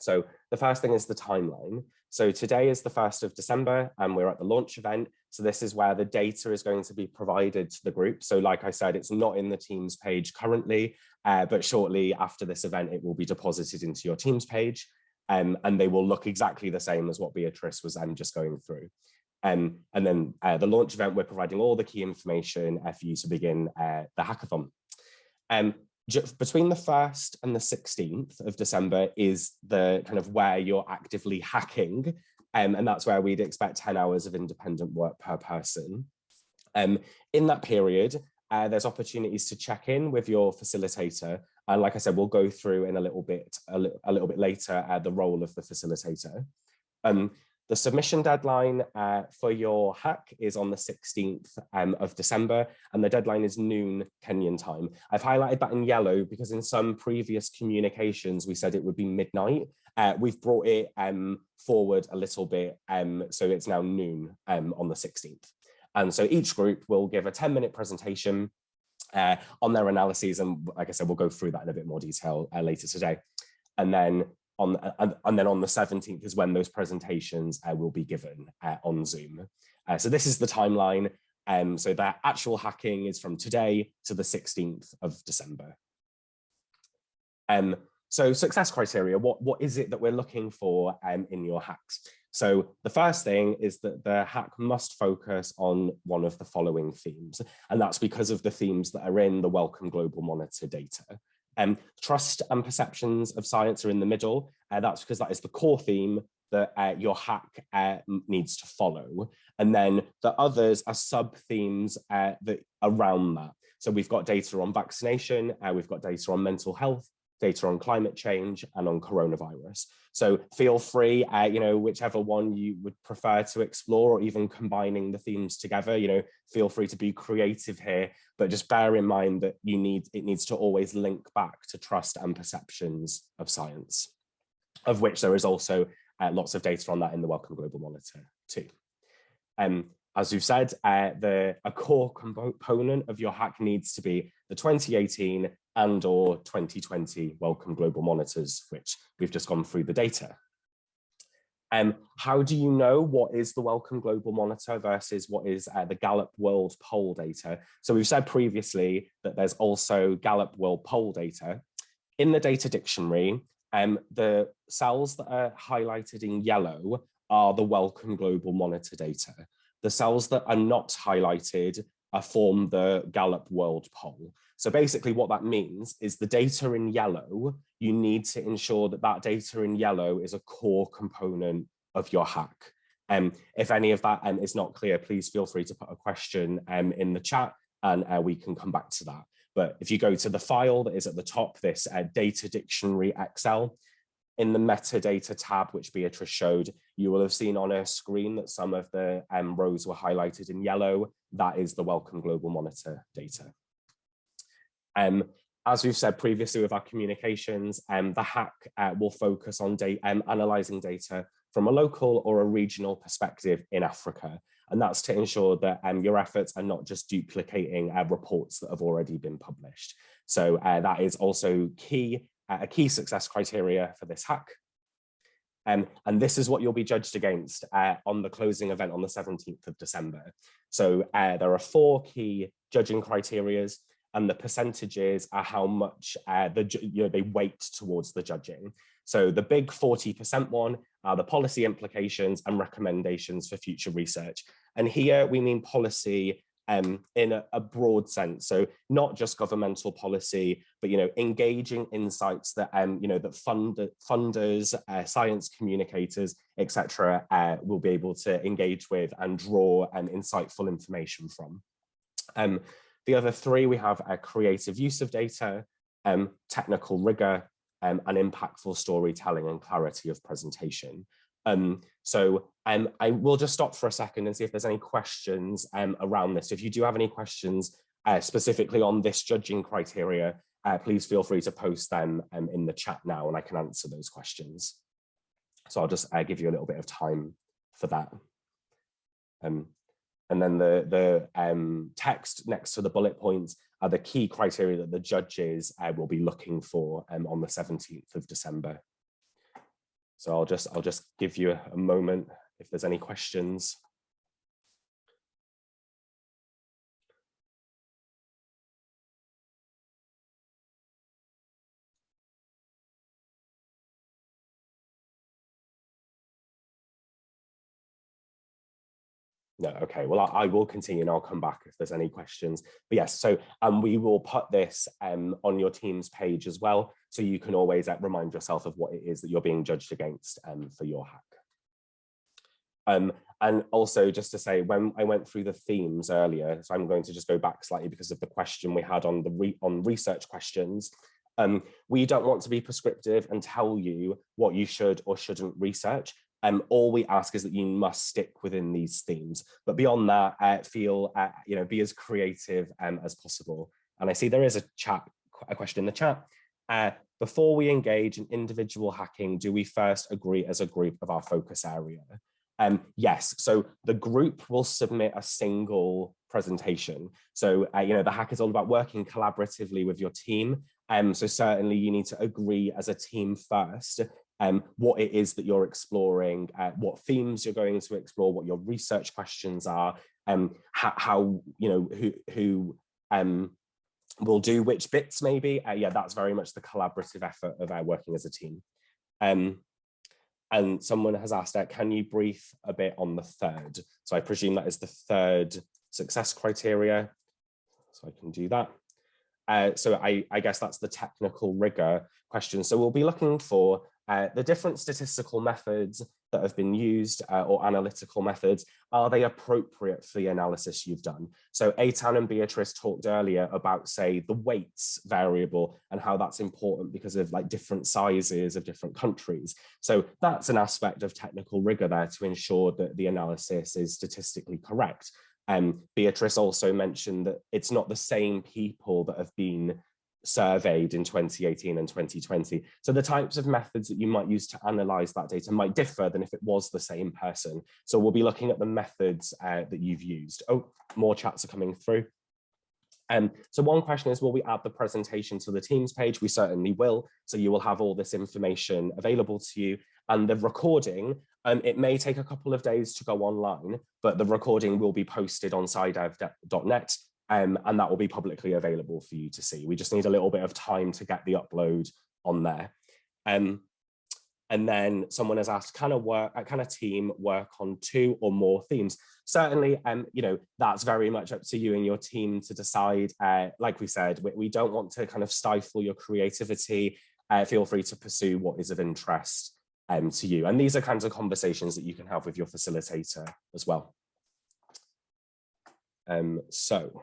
So the first thing is the timeline. So today is the 1st of December and we're at the launch event. So this is where the data is going to be provided to the group. So like I said, it's not in the Teams page currently, uh, but shortly after this event, it will be deposited into your Teams page um, and they will look exactly the same as what Beatrice was um, just going through. Um, and then uh, the launch event, we're providing all the key information uh, for you to begin uh, the hackathon. Um, between the 1st and the 16th of December is the kind of where you're actively hacking. Um, and that's where we'd expect 10 hours of independent work per person. Um, in that period, uh, there's opportunities to check in with your facilitator. And like I said, we'll go through in a little bit, a, li a little bit later, uh, the role of the facilitator. Um, the submission deadline uh, for your hack is on the 16th um, of December, and the deadline is noon Kenyan time. I've highlighted that in yellow because in some previous communications, we said it would be midnight. Uh, we've brought it um, forward a little bit, um, so it's now noon um, on the 16th. And so each group will give a 10 minute presentation uh, on their analyses. And like I said, we'll go through that in a bit more detail uh, later today. And then on and, and, then on the 17th is when those presentations uh, will be given uh, on Zoom. Uh, so this is the timeline. Um, so that actual hacking is from today to the 16th of December. Um, so success criteria, what, what is it that we're looking for um, in your hacks? So the first thing is that the hack must focus on one of the following themes, and that's because of the themes that are in the Wellcome Global Monitor data. Um, trust and perceptions of science are in the middle. Uh, that's because that is the core theme that uh, your hack uh, needs to follow. And then the others are sub-themes uh, that around that. So we've got data on vaccination, uh, we've got data on mental health, data on climate change and on coronavirus. So feel free, uh, you know, whichever one you would prefer to explore or even combining the themes together, you know, feel free to be creative here, but just bear in mind that you need, it needs to always link back to trust and perceptions of science, of which there is also uh, lots of data on that in the Wellcome Global Monitor too. Um, as we've said, uh, the, a core component of your hack needs to be the 2018 and or 2020 Wellcome Global Monitors, which we've just gone through the data. Um, how do you know what is the Wellcome Global Monitor versus what is uh, the Gallup World Poll data? So we've said previously that there's also Gallup World Poll data. In the data dictionary, um, the cells that are highlighted in yellow are the Wellcome Global Monitor data. The cells that are not highlighted are form the Gallup World Poll. So basically what that means is the data in yellow, you need to ensure that that data in yellow is a core component of your hack. Um, if any of that um, is not clear, please feel free to put a question um, in the chat and uh, we can come back to that. But if you go to the file that is at the top, this uh, data dictionary Excel, in the metadata tab, which Beatrice showed, you will have seen on her screen that some of the um, rows were highlighted in yellow. That is the Wellcome Global Monitor data. Um, as we've said previously with our communications, um, the hack uh, will focus on um, analysing data from a local or a regional perspective in Africa. And that's to ensure that um, your efforts are not just duplicating uh, reports that have already been published. So uh, that is also key, a key success criteria for this hack. Um, and this is what you'll be judged against uh, on the closing event on the 17th of December. So uh, there are four key judging criterias and the percentages are how much uh, the you know they weight towards the judging. So the big 40% one are the policy implications and recommendations for future research. And here we mean policy um, in a, a, broad sense. So not just governmental policy, but you know, engaging insights that um, you know that fund, funders, uh, science communicators, etc., uh, will be able to engage with and draw um, insightful information from. Um, the other three, we have a creative use of data, um, technical rigor, um, and impactful storytelling and clarity of presentation. Um, so um, I will just stop for a second and see if there's any questions um, around this. If you do have any questions uh, specifically on this judging criteria, uh, please feel free to post them um, in the chat now and I can answer those questions. So I'll just uh, give you a little bit of time for that. Um, and then the, the um, text next to the bullet points are the key criteria that the judges uh, will be looking for um, on the 17th of December. So I'll just I'll just give you a, a moment if there's any questions. No, okay, well, I, I, will continue and I'll come back if there's any questions. But yes, so um, we will put this um, on your team's page as well, so you can always uh, remind yourself of what it is that you're being judged against um, for your hack. Um, and also just to say, when I went through the themes earlier, so I'm going to just go back slightly because of the question we had on the re on research questions. Um, we don't want to be prescriptive and tell you what you should or shouldn't research. Um, all we ask is that you must stick within these themes. But beyond that, uh, feel, uh, you know, be as creative um, as possible. And I see there is a chat, a question in the chat. Uh, before we engage in individual hacking, do we first agree as a group of our focus area? Um, yes, so the group will submit a single presentation. So, uh, you know, the hack is all about working collaboratively with your team. Um, so certainly you need to agree as a team first um, what it is that you're exploring, uh, what themes you're going to explore, what your research questions are, um, how, how you know who who um, will do which bits maybe. Uh, yeah, that's very much the collaborative effort of our working as a team. Um, and someone has asked, uh, can you brief a bit on the third? So I presume that is the third success criteria. So I can do that. Uh, so I, I guess that's the technical rigor question. So we'll be looking for uh, the different statistical methods that have been used uh, or analytical methods, are they appropriate for the analysis you've done? So Eitan and Beatrice talked earlier about, say, the weights variable and how that's important because of like different sizes of different countries. So that's an aspect of technical rigor there to ensure that the analysis is statistically correct. Um, Beatrice also mentioned that it's not the same people that have been surveyed in 2018 and 2020. So the types of methods that you might use to analyze that data might differ than if it was the same person. So we'll be looking at the methods uh, that you've used. Oh, more chats are coming through. Um, so one question is, will we add the presentation to the Teams page? We certainly will. So you will have all this information available to you. And the recording, um, it may take a couple of days to go online, but the recording will be posted on scidev.net um, and that will be publicly available for you to see. We just need a little bit of time to get the upload on there. Um, and then someone has asked, can a work, uh, can a team work on two or more themes? Certainly, um, you know, that's very much up to you and your team to decide. Uh, like we said, we, we, don't want to kind of stifle your creativity. Uh, feel free to pursue what is of interest um, to you. And these are kinds of conversations that you can have with your facilitator as well. Um, so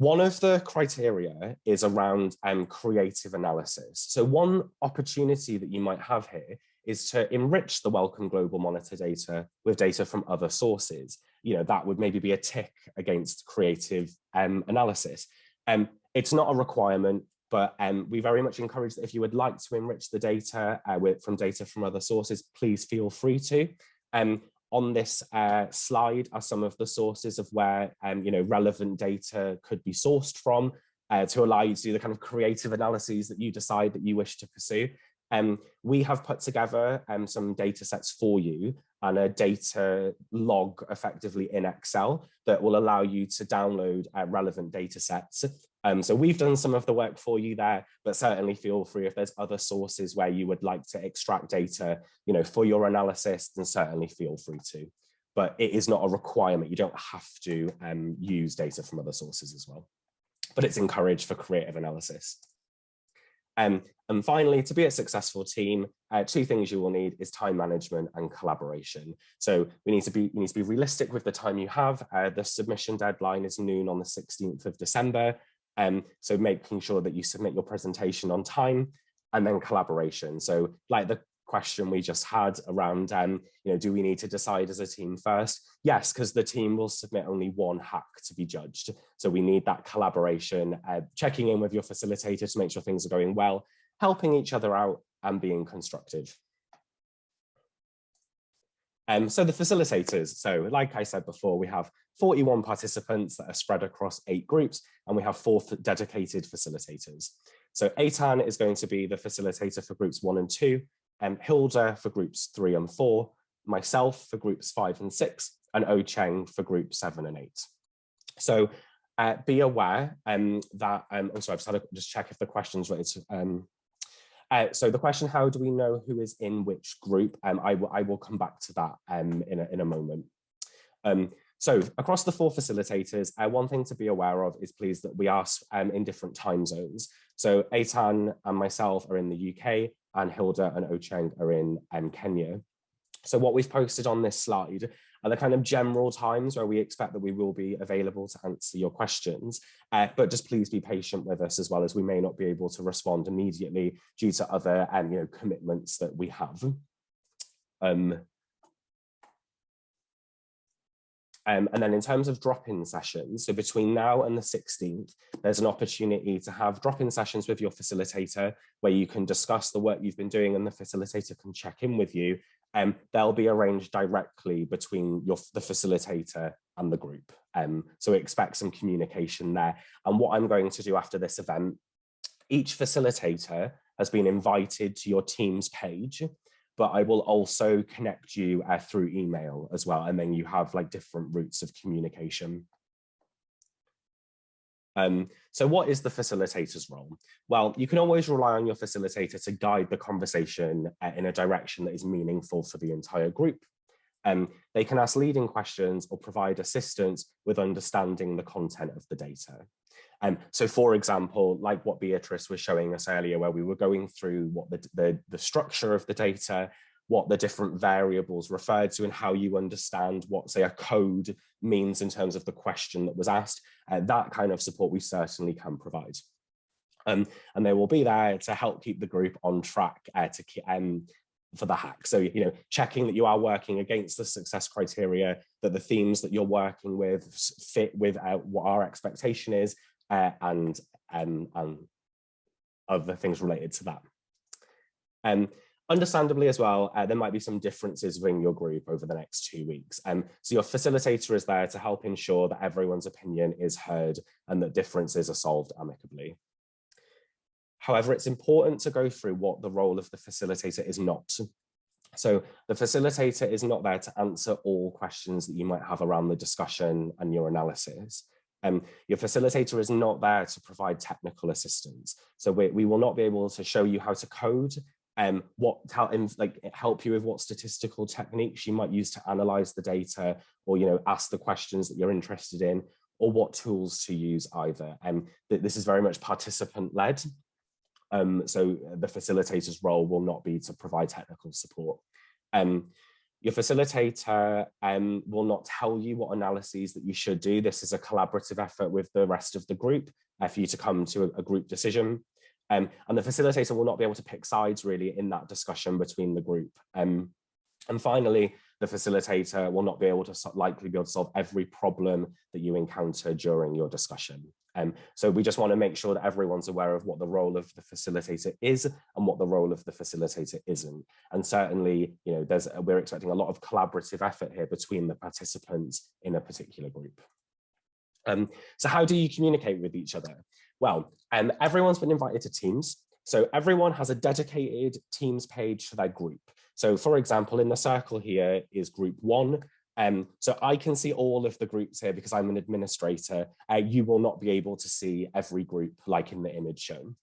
One of the criteria is around um, creative analysis. So one opportunity that you might have here is to enrich the Wellcome Global Monitor data with data from other sources. You know, that would maybe be a tick against creative um, analysis. Um, it's not a requirement, but um, we very much encourage that if you would like to enrich the data uh, with, from data from other sources, please feel free to. Um, on this uh, slide are some of the sources of where um, you know relevant data could be sourced from uh, to allow you to do the kind of creative analyses that you decide that you wish to pursue. Um, we have put together um, some data sets for you and a data log effectively in Excel that will allow you to download uh, relevant data sets. Um, so we've done some of the work for you there, but certainly feel free if there's other sources where you would like to extract data, you know, for your analysis, then certainly feel free to. But it is not a requirement. You don't have to um, use data from other sources as well. But it's encouraged for creative analysis. Um, and finally, to be a successful team, uh, two things you will need is time management and collaboration. So we need to be you need to be realistic with the time you have. Uh, the submission deadline is noon on the 16th of December. Um, so making sure that you submit your presentation on time and then collaboration. So like the question we just had around, um, you know, do we need to decide as a team first? Yes, because the team will submit only one hack to be judged. So we need that collaboration, uh, checking in with your facilitator to make sure things are going well, helping each other out and being constructive. Um, so the facilitators, so like I said before, we have 41 participants that are spread across eight groups, and we have four dedicated facilitators. So Eitan is going to be the facilitator for groups one and two, um, Hilda for groups three and four, myself for groups five and six, and Ocheng for group seven and eight. So uh, be aware um, that, um, I'm sorry, I've just had to just check if the question's related um, uh, so the question, how do we know who is in which group? Um, I, I will come back to that um, in, a, in a moment. Um, so across the four facilitators, uh, one thing to be aware of is please that we are um, in different time zones. So Eitan and myself are in the UK and Hilda and Ocheng are in um, Kenya. So what we've posted on this slide are the kind of general times where we expect that we will be available to answer your questions. Uh, but just please be patient with us as well as we may not be able to respond immediately due to other um, you know, commitments that we have. Um, Um, and then in terms of drop-in sessions, so between now and the 16th, there's an opportunity to have drop-in sessions with your facilitator where you can discuss the work you've been doing and the facilitator can check in with you. Um, they'll be arranged directly between your, the facilitator and the group. Um, so expect some communication there. And what I'm going to do after this event, each facilitator has been invited to your team's page but I will also connect you uh, through email as well. And then you have like different routes of communication. Um, so what is the facilitator's role? Well, you can always rely on your facilitator to guide the conversation uh, in a direction that is meaningful for the entire group. Um, they can ask leading questions or provide assistance with understanding the content of the data. Um, so for example, like what Beatrice was showing us earlier, where we were going through what the, the, the structure of the data, what the different variables referred to and how you understand what say a code means in terms of the question that was asked, uh, that kind of support we certainly can provide. Um, and they will be there to help keep the group on track uh, to um, for the hack. So, you know, checking that you are working against the success criteria, that the themes that you're working with fit with uh, what our expectation is, uh, and, um, and other things related to that. Um, understandably as well, uh, there might be some differences within your group over the next two weeks. Um, so your facilitator is there to help ensure that everyone's opinion is heard and that differences are solved amicably. However, it's important to go through what the role of the facilitator is not. So the facilitator is not there to answer all questions that you might have around the discussion and your analysis. Um, your facilitator is not there to provide technical assistance. So we, we will not be able to show you how to code, um, what like help you with what statistical techniques you might use to analyze the data or you know ask the questions that you're interested in or what tools to use either. Um, this is very much participant led. Um, so the facilitator's role will not be to provide technical support. Um, your facilitator um, will not tell you what analyses that you should do. This is a collaborative effort with the rest of the group uh, for you to come to a, a group decision. Um, and the facilitator will not be able to pick sides really in that discussion between the group. Um, and finally, the facilitator will not be able to likely be able to solve every problem that you encounter during your discussion. Um, so we just want to make sure that everyone's aware of what the role of the facilitator is and what the role of the facilitator isn't. And certainly, you know, there's we're expecting a lot of collaborative effort here between the participants in a particular group. Um, so how do you communicate with each other? Well, um, everyone's been invited to Teams. So everyone has a dedicated Teams page for their group. So for example, in the circle here is group one, um, so I can see all of the groups here because I'm an administrator. Uh, you will not be able to see every group like in the image shown.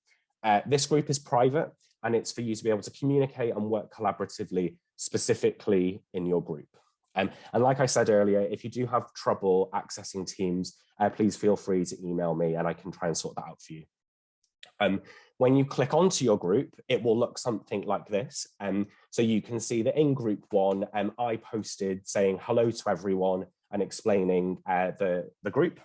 Uh, this group is private and it's for you to be able to communicate and work collaboratively specifically in your group. Um, and like I said earlier, if you do have trouble accessing Teams, uh, please feel free to email me and I can try and sort that out for you. Um, when you click onto your group, it will look something like this. Um, so you can see that in group one, um, I posted saying hello to everyone and explaining uh, the, the group.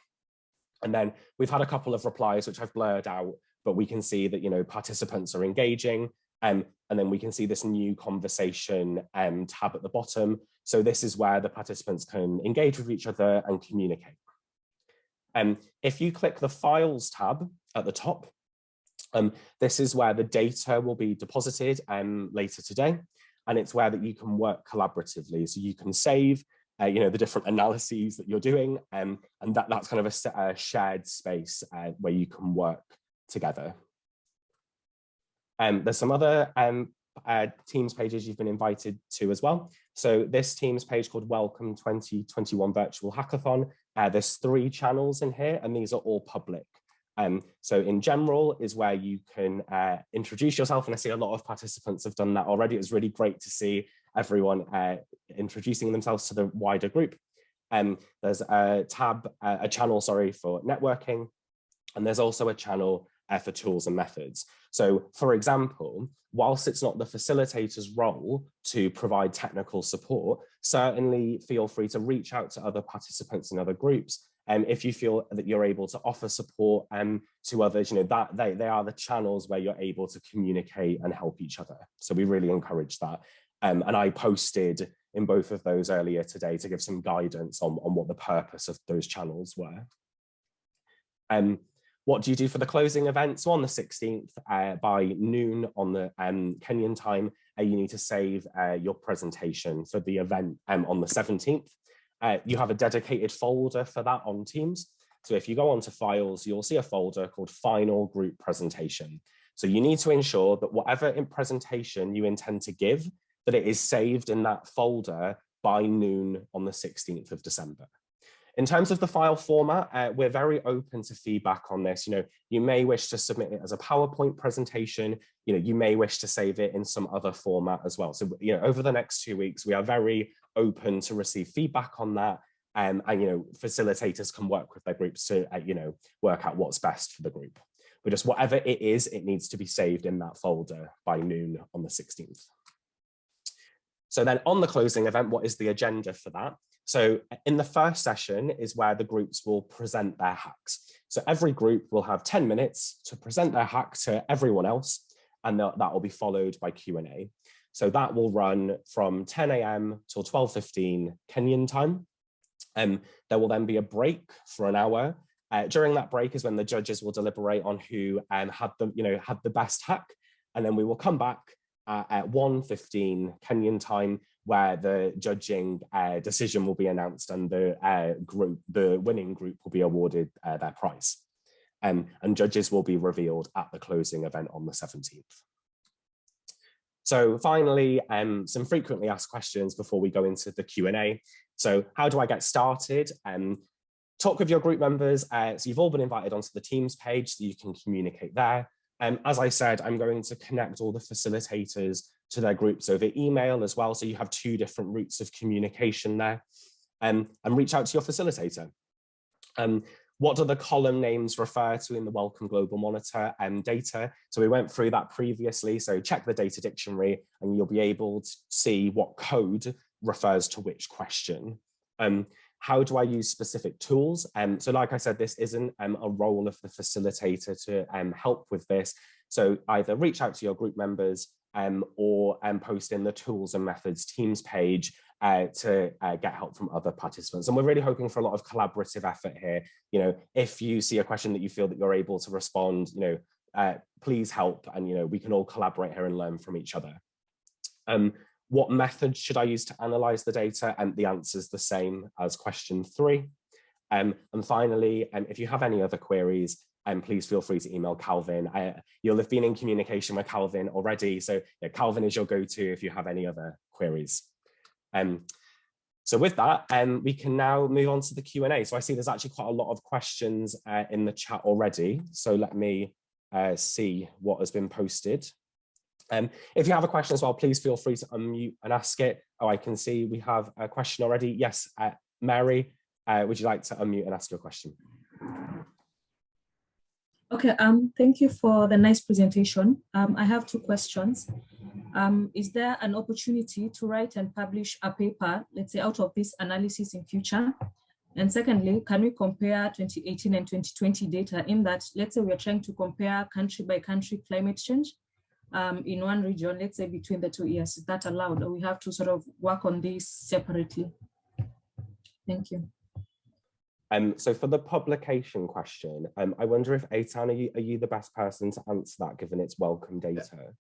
And then we've had a couple of replies, which I've blurred out, but we can see that, you know, participants are engaging. Um, and then we can see this new conversation um, tab at the bottom. So this is where the participants can engage with each other and communicate. Um, if you click the files tab at the top, um, this is where the data will be deposited um, later today, and it's where that you can work collaboratively. So you can save, uh, you know, the different analyses that you're doing, um, and that, that's kind of a, a shared space uh, where you can work together. Um, there's some other um, uh, Teams pages you've been invited to as well. So this Teams page called Wellcome 2021 Virtual Hackathon, uh, there's three channels in here, and these are all public. Um, so in general is where you can uh, introduce yourself and I see a lot of participants have done that already. It was really great to see everyone uh, introducing themselves to the wider group. Um, there's a tab, uh, a channel, sorry, for networking. And there's also a channel uh, for tools and methods. So for example, whilst it's not the facilitator's role to provide technical support, certainly feel free to reach out to other participants in other groups um, if you feel that you're able to offer support um, to others, you know, that they, they are the channels where you're able to communicate and help each other. So we really encourage that. Um, and I posted in both of those earlier today to give some guidance on, on what the purpose of those channels were. Um, what do you do for the closing event? So on the 16th uh, by noon on the um, Kenyan time, uh, you need to save uh, your presentation for the event um, on the 17th. Uh, you have a dedicated folder for that on Teams. So if you go onto files, you'll see a folder called final group presentation. So you need to ensure that whatever in presentation you intend to give, that it is saved in that folder by noon on the 16th of December. In terms of the file format, uh, we're very open to feedback on this. You know, you may wish to submit it as a PowerPoint presentation. You know, you may wish to save it in some other format as well. So, you know, over the next two weeks, we are very open to receive feedback on that. Um, and, you know, facilitators can work with their groups to, uh, you know, work out what's best for the group. But just whatever it is, it needs to be saved in that folder by noon on the 16th. So then on the closing event, what is the agenda for that? So in the first session is where the groups will present their hacks. So every group will have 10 minutes to present their hack to everyone else, and that will be followed by Q&A. So that will run from 10 a.m. till 12.15 Kenyan time. Um, there will then be a break for an hour. Uh, during that break is when the judges will deliberate on who um, had the, you know, had the best hack. And then we will come back uh, at 1.15 Kenyan time where the judging uh, decision will be announced and the uh, group, the winning group will be awarded uh, their prize. Um, and judges will be revealed at the closing event on the 17th. So finally, um, some frequently asked questions before we go into the Q&A. So how do I get started? Um, talk with your group members. Uh, so you've all been invited onto the Teams page so you can communicate there. Um, as I said, I'm going to connect all the facilitators to their groups over email as well. So you have two different routes of communication there um, and reach out to your facilitator. Um, what do the column names refer to in the Wellcome Global Monitor um, data? So we went through that previously. So check the data dictionary and you'll be able to see what code refers to which question. Um, how do I use specific tools? Um, so like I said, this isn't um, a role of the facilitator to um, help with this. So either reach out to your group members um, or um, post in the tools and methods teams page uh, to uh, get help from other participants. And we're really hoping for a lot of collaborative effort here. You know, if you see a question that you feel that you're able to respond, you know, uh, please help and, you know, we can all collaborate here and learn from each other. Um, what method should I use to analyze the data? And the answer is the same as question three. Um, and finally, um, if you have any other queries, um, please feel free to email Calvin. I, you'll have been in communication with Calvin already. So yeah, Calvin is your go-to if you have any other queries. Um, so with that, um, we can now move on to the Q&A. So I see there's actually quite a lot of questions uh, in the chat already. So let me uh, see what has been posted. Um, if you have a question as well, please feel free to unmute and ask it. Oh, I can see we have a question already. Yes, uh, Mary, uh, would you like to unmute and ask your question? Okay, um, thank you for the nice presentation. Um, I have two questions. Um, is there an opportunity to write and publish a paper, let's say out of this analysis in future? And secondly, can we compare 2018 and 2020 data in that, let's say we are trying to compare country by country climate change um, in one region, let's say between the two years, is that allowed? Or we have to sort of work on this separately? Thank you. Um, so for the publication question, um, I wonder if Eitan, are you, are you the best person to answer that given its Wellcome data?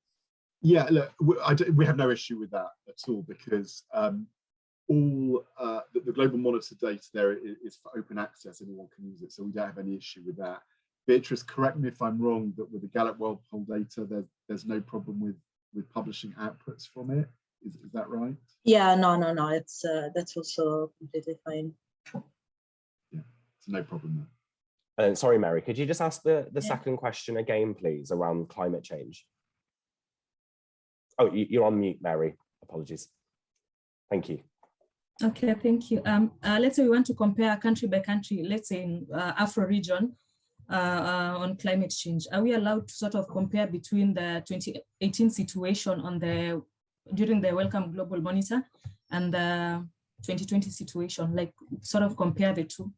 Yeah, look, we, we have no issue with that at all because um, all uh, the, the, global monitor data there is, is, for open access, anyone can use it, so we don't have any issue with that. Beatrice, correct me if I'm wrong, but with the Gallup World Poll data, there's there's no problem with with publishing outputs from it. Is, is that right? Yeah, no, no, no. It's uh, that's also completely fine. Yeah, it's no problem there. And sorry, Mary, could you just ask the the yeah. second question again, please, around climate change? Oh, you're on mute, Mary. Apologies. Thank you. Okay, thank you. Um, uh, let's say we want to compare country by country, let's say in uh, Afro region, uh, uh, on climate change. Are we allowed to sort of compare between the 2018 situation on the during the Wellcome Global Monitor and the 2020 situation, like sort of compare the two?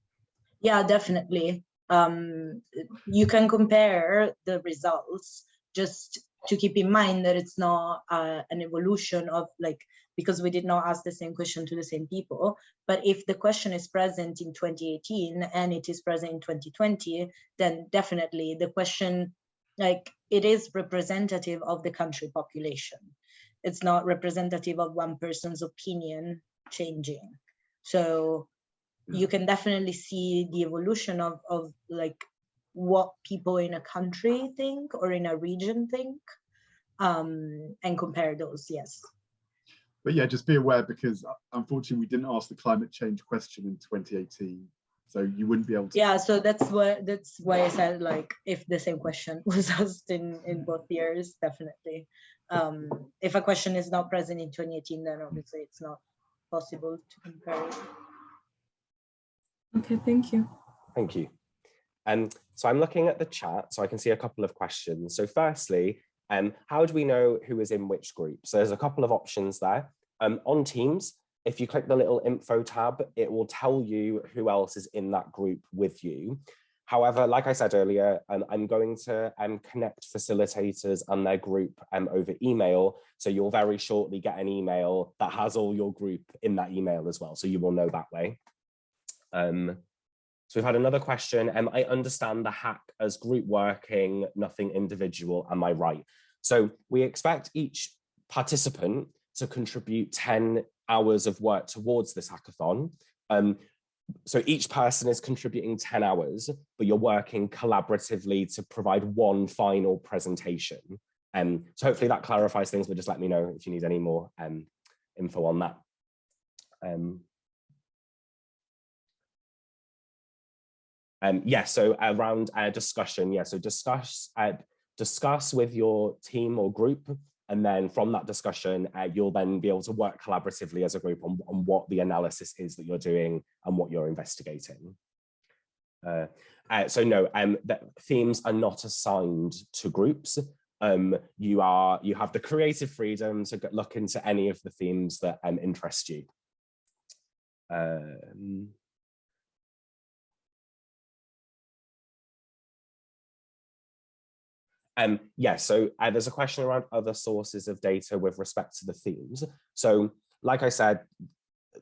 Yeah, definitely. Um, you can compare the results just to keep in mind that it's not uh, an evolution of like because we did not ask the same question to the same people. But if the question is present in 2018 and it is present in 2020, then definitely the question, like it is representative of the country population. It's not representative of one person's opinion changing. So you can definitely see the evolution of, of like what people in a country think or in a region think um, and compare those, yes but yeah, just be aware because uh, unfortunately we didn't ask the climate change question in 2018. So you wouldn't be able to. Yeah, so that's what that's why I said like if the same question [LAUGHS] was asked in in both years, definitely. Um, if a question is not present in 2018, then obviously it's not possible to compare it. Okay, thank you. Thank you. Um, so I'm looking at the chat, so I can see a couple of questions. So firstly, um, how do we know who is in which group? So there's a couple of options there. Um, on Teams, if you click the little info tab, it will tell you who else is in that group with you. However, like I said earlier, um, I'm going to um, connect facilitators and their group um, over email. So you'll very shortly get an email that has all your group in that email as well. So you will know that way. Um, so we've had another question. Um, I understand the hack as group working, nothing individual. Am I right? So we expect each participant to contribute 10 hours of work towards this hackathon. Um, so each person is contributing 10 hours, but you're working collaboratively to provide one final presentation. Um, so hopefully that clarifies things, but just let me know if you need any more um, info on that. Um, um, yeah, so around uh, discussion, yeah, so discuss, uh, discuss with your team or group and then from that discussion, uh, you'll then be able to work collaboratively as a group on, on what the analysis is that you're doing and what you're investigating. Uh, uh, so no, um, the themes are not assigned to groups. um, you are you have the creative freedom to look into any of the themes that um, interest you. Um, Um, yeah, so uh, there's a question around other sources of data with respect to the themes. So like I said,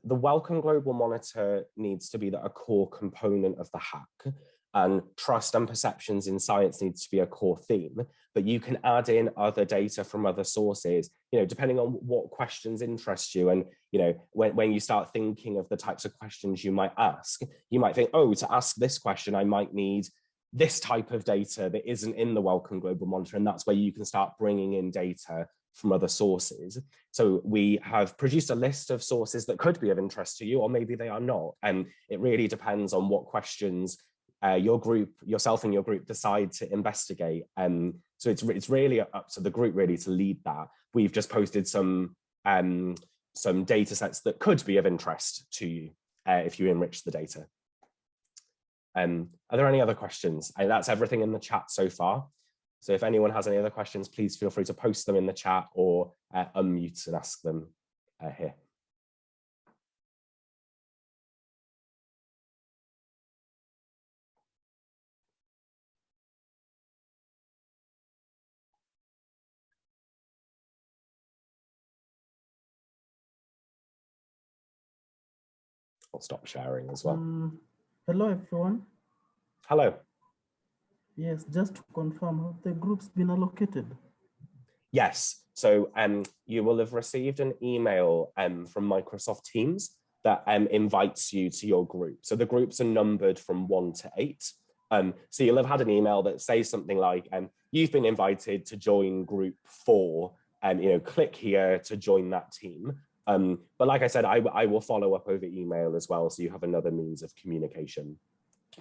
the Wellcome Global Monitor needs to be a core component of the hack and trust and perceptions in science needs to be a core theme, but you can add in other data from other sources, you know, depending on what questions interest you. And, you know, when, when you start thinking of the types of questions you might ask, you might think, oh, to ask this question, I might need this type of data that isn't in the Wellcome Global Monitor. And that's where you can start bringing in data from other sources. So we have produced a list of sources that could be of interest to you, or maybe they are not. And it really depends on what questions uh, your group, yourself and your group decide to investigate. Um, so it's, it's really up to the group really to lead that. We've just posted some, um, some data sets that could be of interest to you uh, if you enrich the data. Um, are there any other questions? And that's everything in the chat so far. So if anyone has any other questions, please feel free to post them in the chat or uh, unmute and ask them uh, here. I'll stop sharing as well. Um, hello, everyone. Hello. Yes, just to confirm, have the groups been allocated? Yes, so um, you will have received an email um, from Microsoft Teams that um, invites you to your group. So the groups are numbered from one to eight. Um, so you'll have had an email that says something like, um, you've been invited to join group four, and um, you know, click here to join that team. Um, but like I said, I, I will follow up over email as well, so you have another means of communication.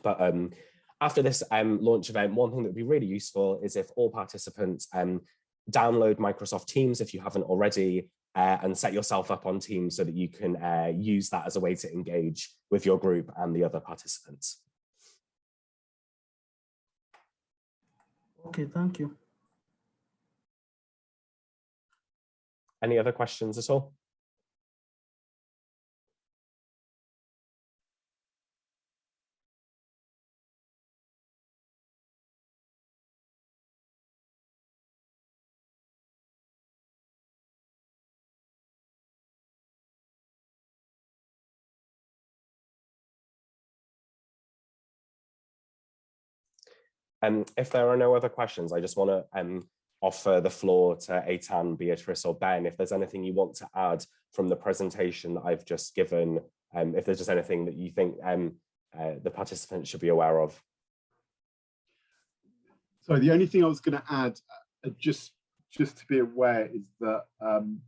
But um, after this um, launch event, one thing that would be really useful is if all participants um, download Microsoft Teams if you haven't already, uh, and set yourself up on Teams so that you can uh, use that as a way to engage with your group and the other participants. Okay, thank you. Any other questions at all? Um, if there are no other questions, I just want to um, offer the floor to Eitan, Beatrice or Ben, if there's anything you want to add from the presentation that I've just given, um, if there's just anything that you think um, uh, the participants should be aware of. So the only thing I was going to add, uh, just just to be aware, is that um,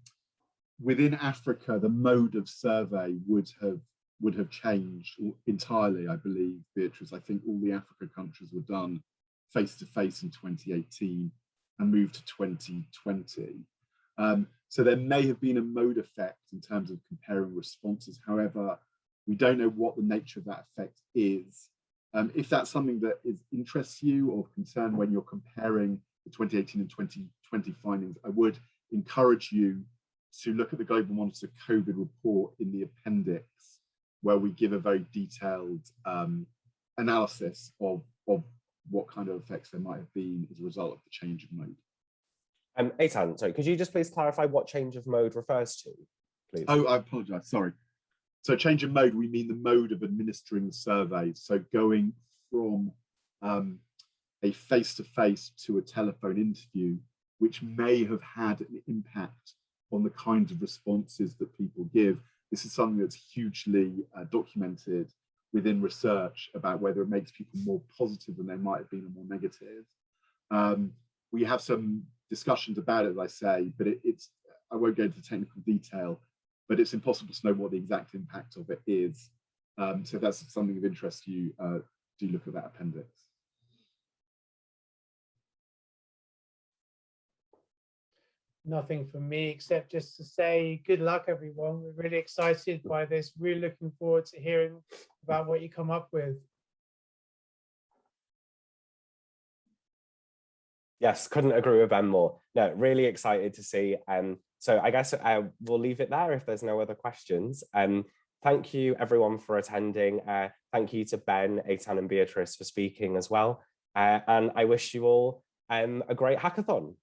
within Africa, the mode of survey would have would have changed entirely, I believe, Beatrice. I think all the Africa countries were done face to face in 2018 and moved to 2020. Um, so there may have been a mode effect in terms of comparing responses. However, we don't know what the nature of that effect is. Um, if that's something that is interests you or concern when you're comparing the 2018 and 2020 findings, I would encourage you to look at the Global Monitor COVID report in the appendix, where we give a very detailed um, analysis of, of what kind of effects there might have been as a result of the change of mode. Um, Eitan, sorry, could you just please clarify what change of mode refers to, please? Oh, I apologize, sorry. So change of mode, we mean the mode of administering the survey. So going from um, a face-to-face -to, -face to a telephone interview, which may have had an impact on the kinds of responses that people give. This is something that's hugely uh, documented within research about whether it makes people more positive than they might have been or more negative. Um, we have some discussions about it, as I say, but it, it's, I won't go into technical detail, but it's impossible to know what the exact impact of it is. Um, so if that's something of interest to you, uh, do look at that appendix. Nothing from me except just to say good luck everyone we're really excited by this We're looking forward to hearing about what you come up with Yes, couldn't agree with Ben more. No, really excited to see. Um, so I guess uh, we'll leave it there if there's no other questions. Um, thank you everyone for attending. Uh, thank you to Ben, Eitan and Beatrice for speaking as well. Uh, and I wish you all um, a great hackathon.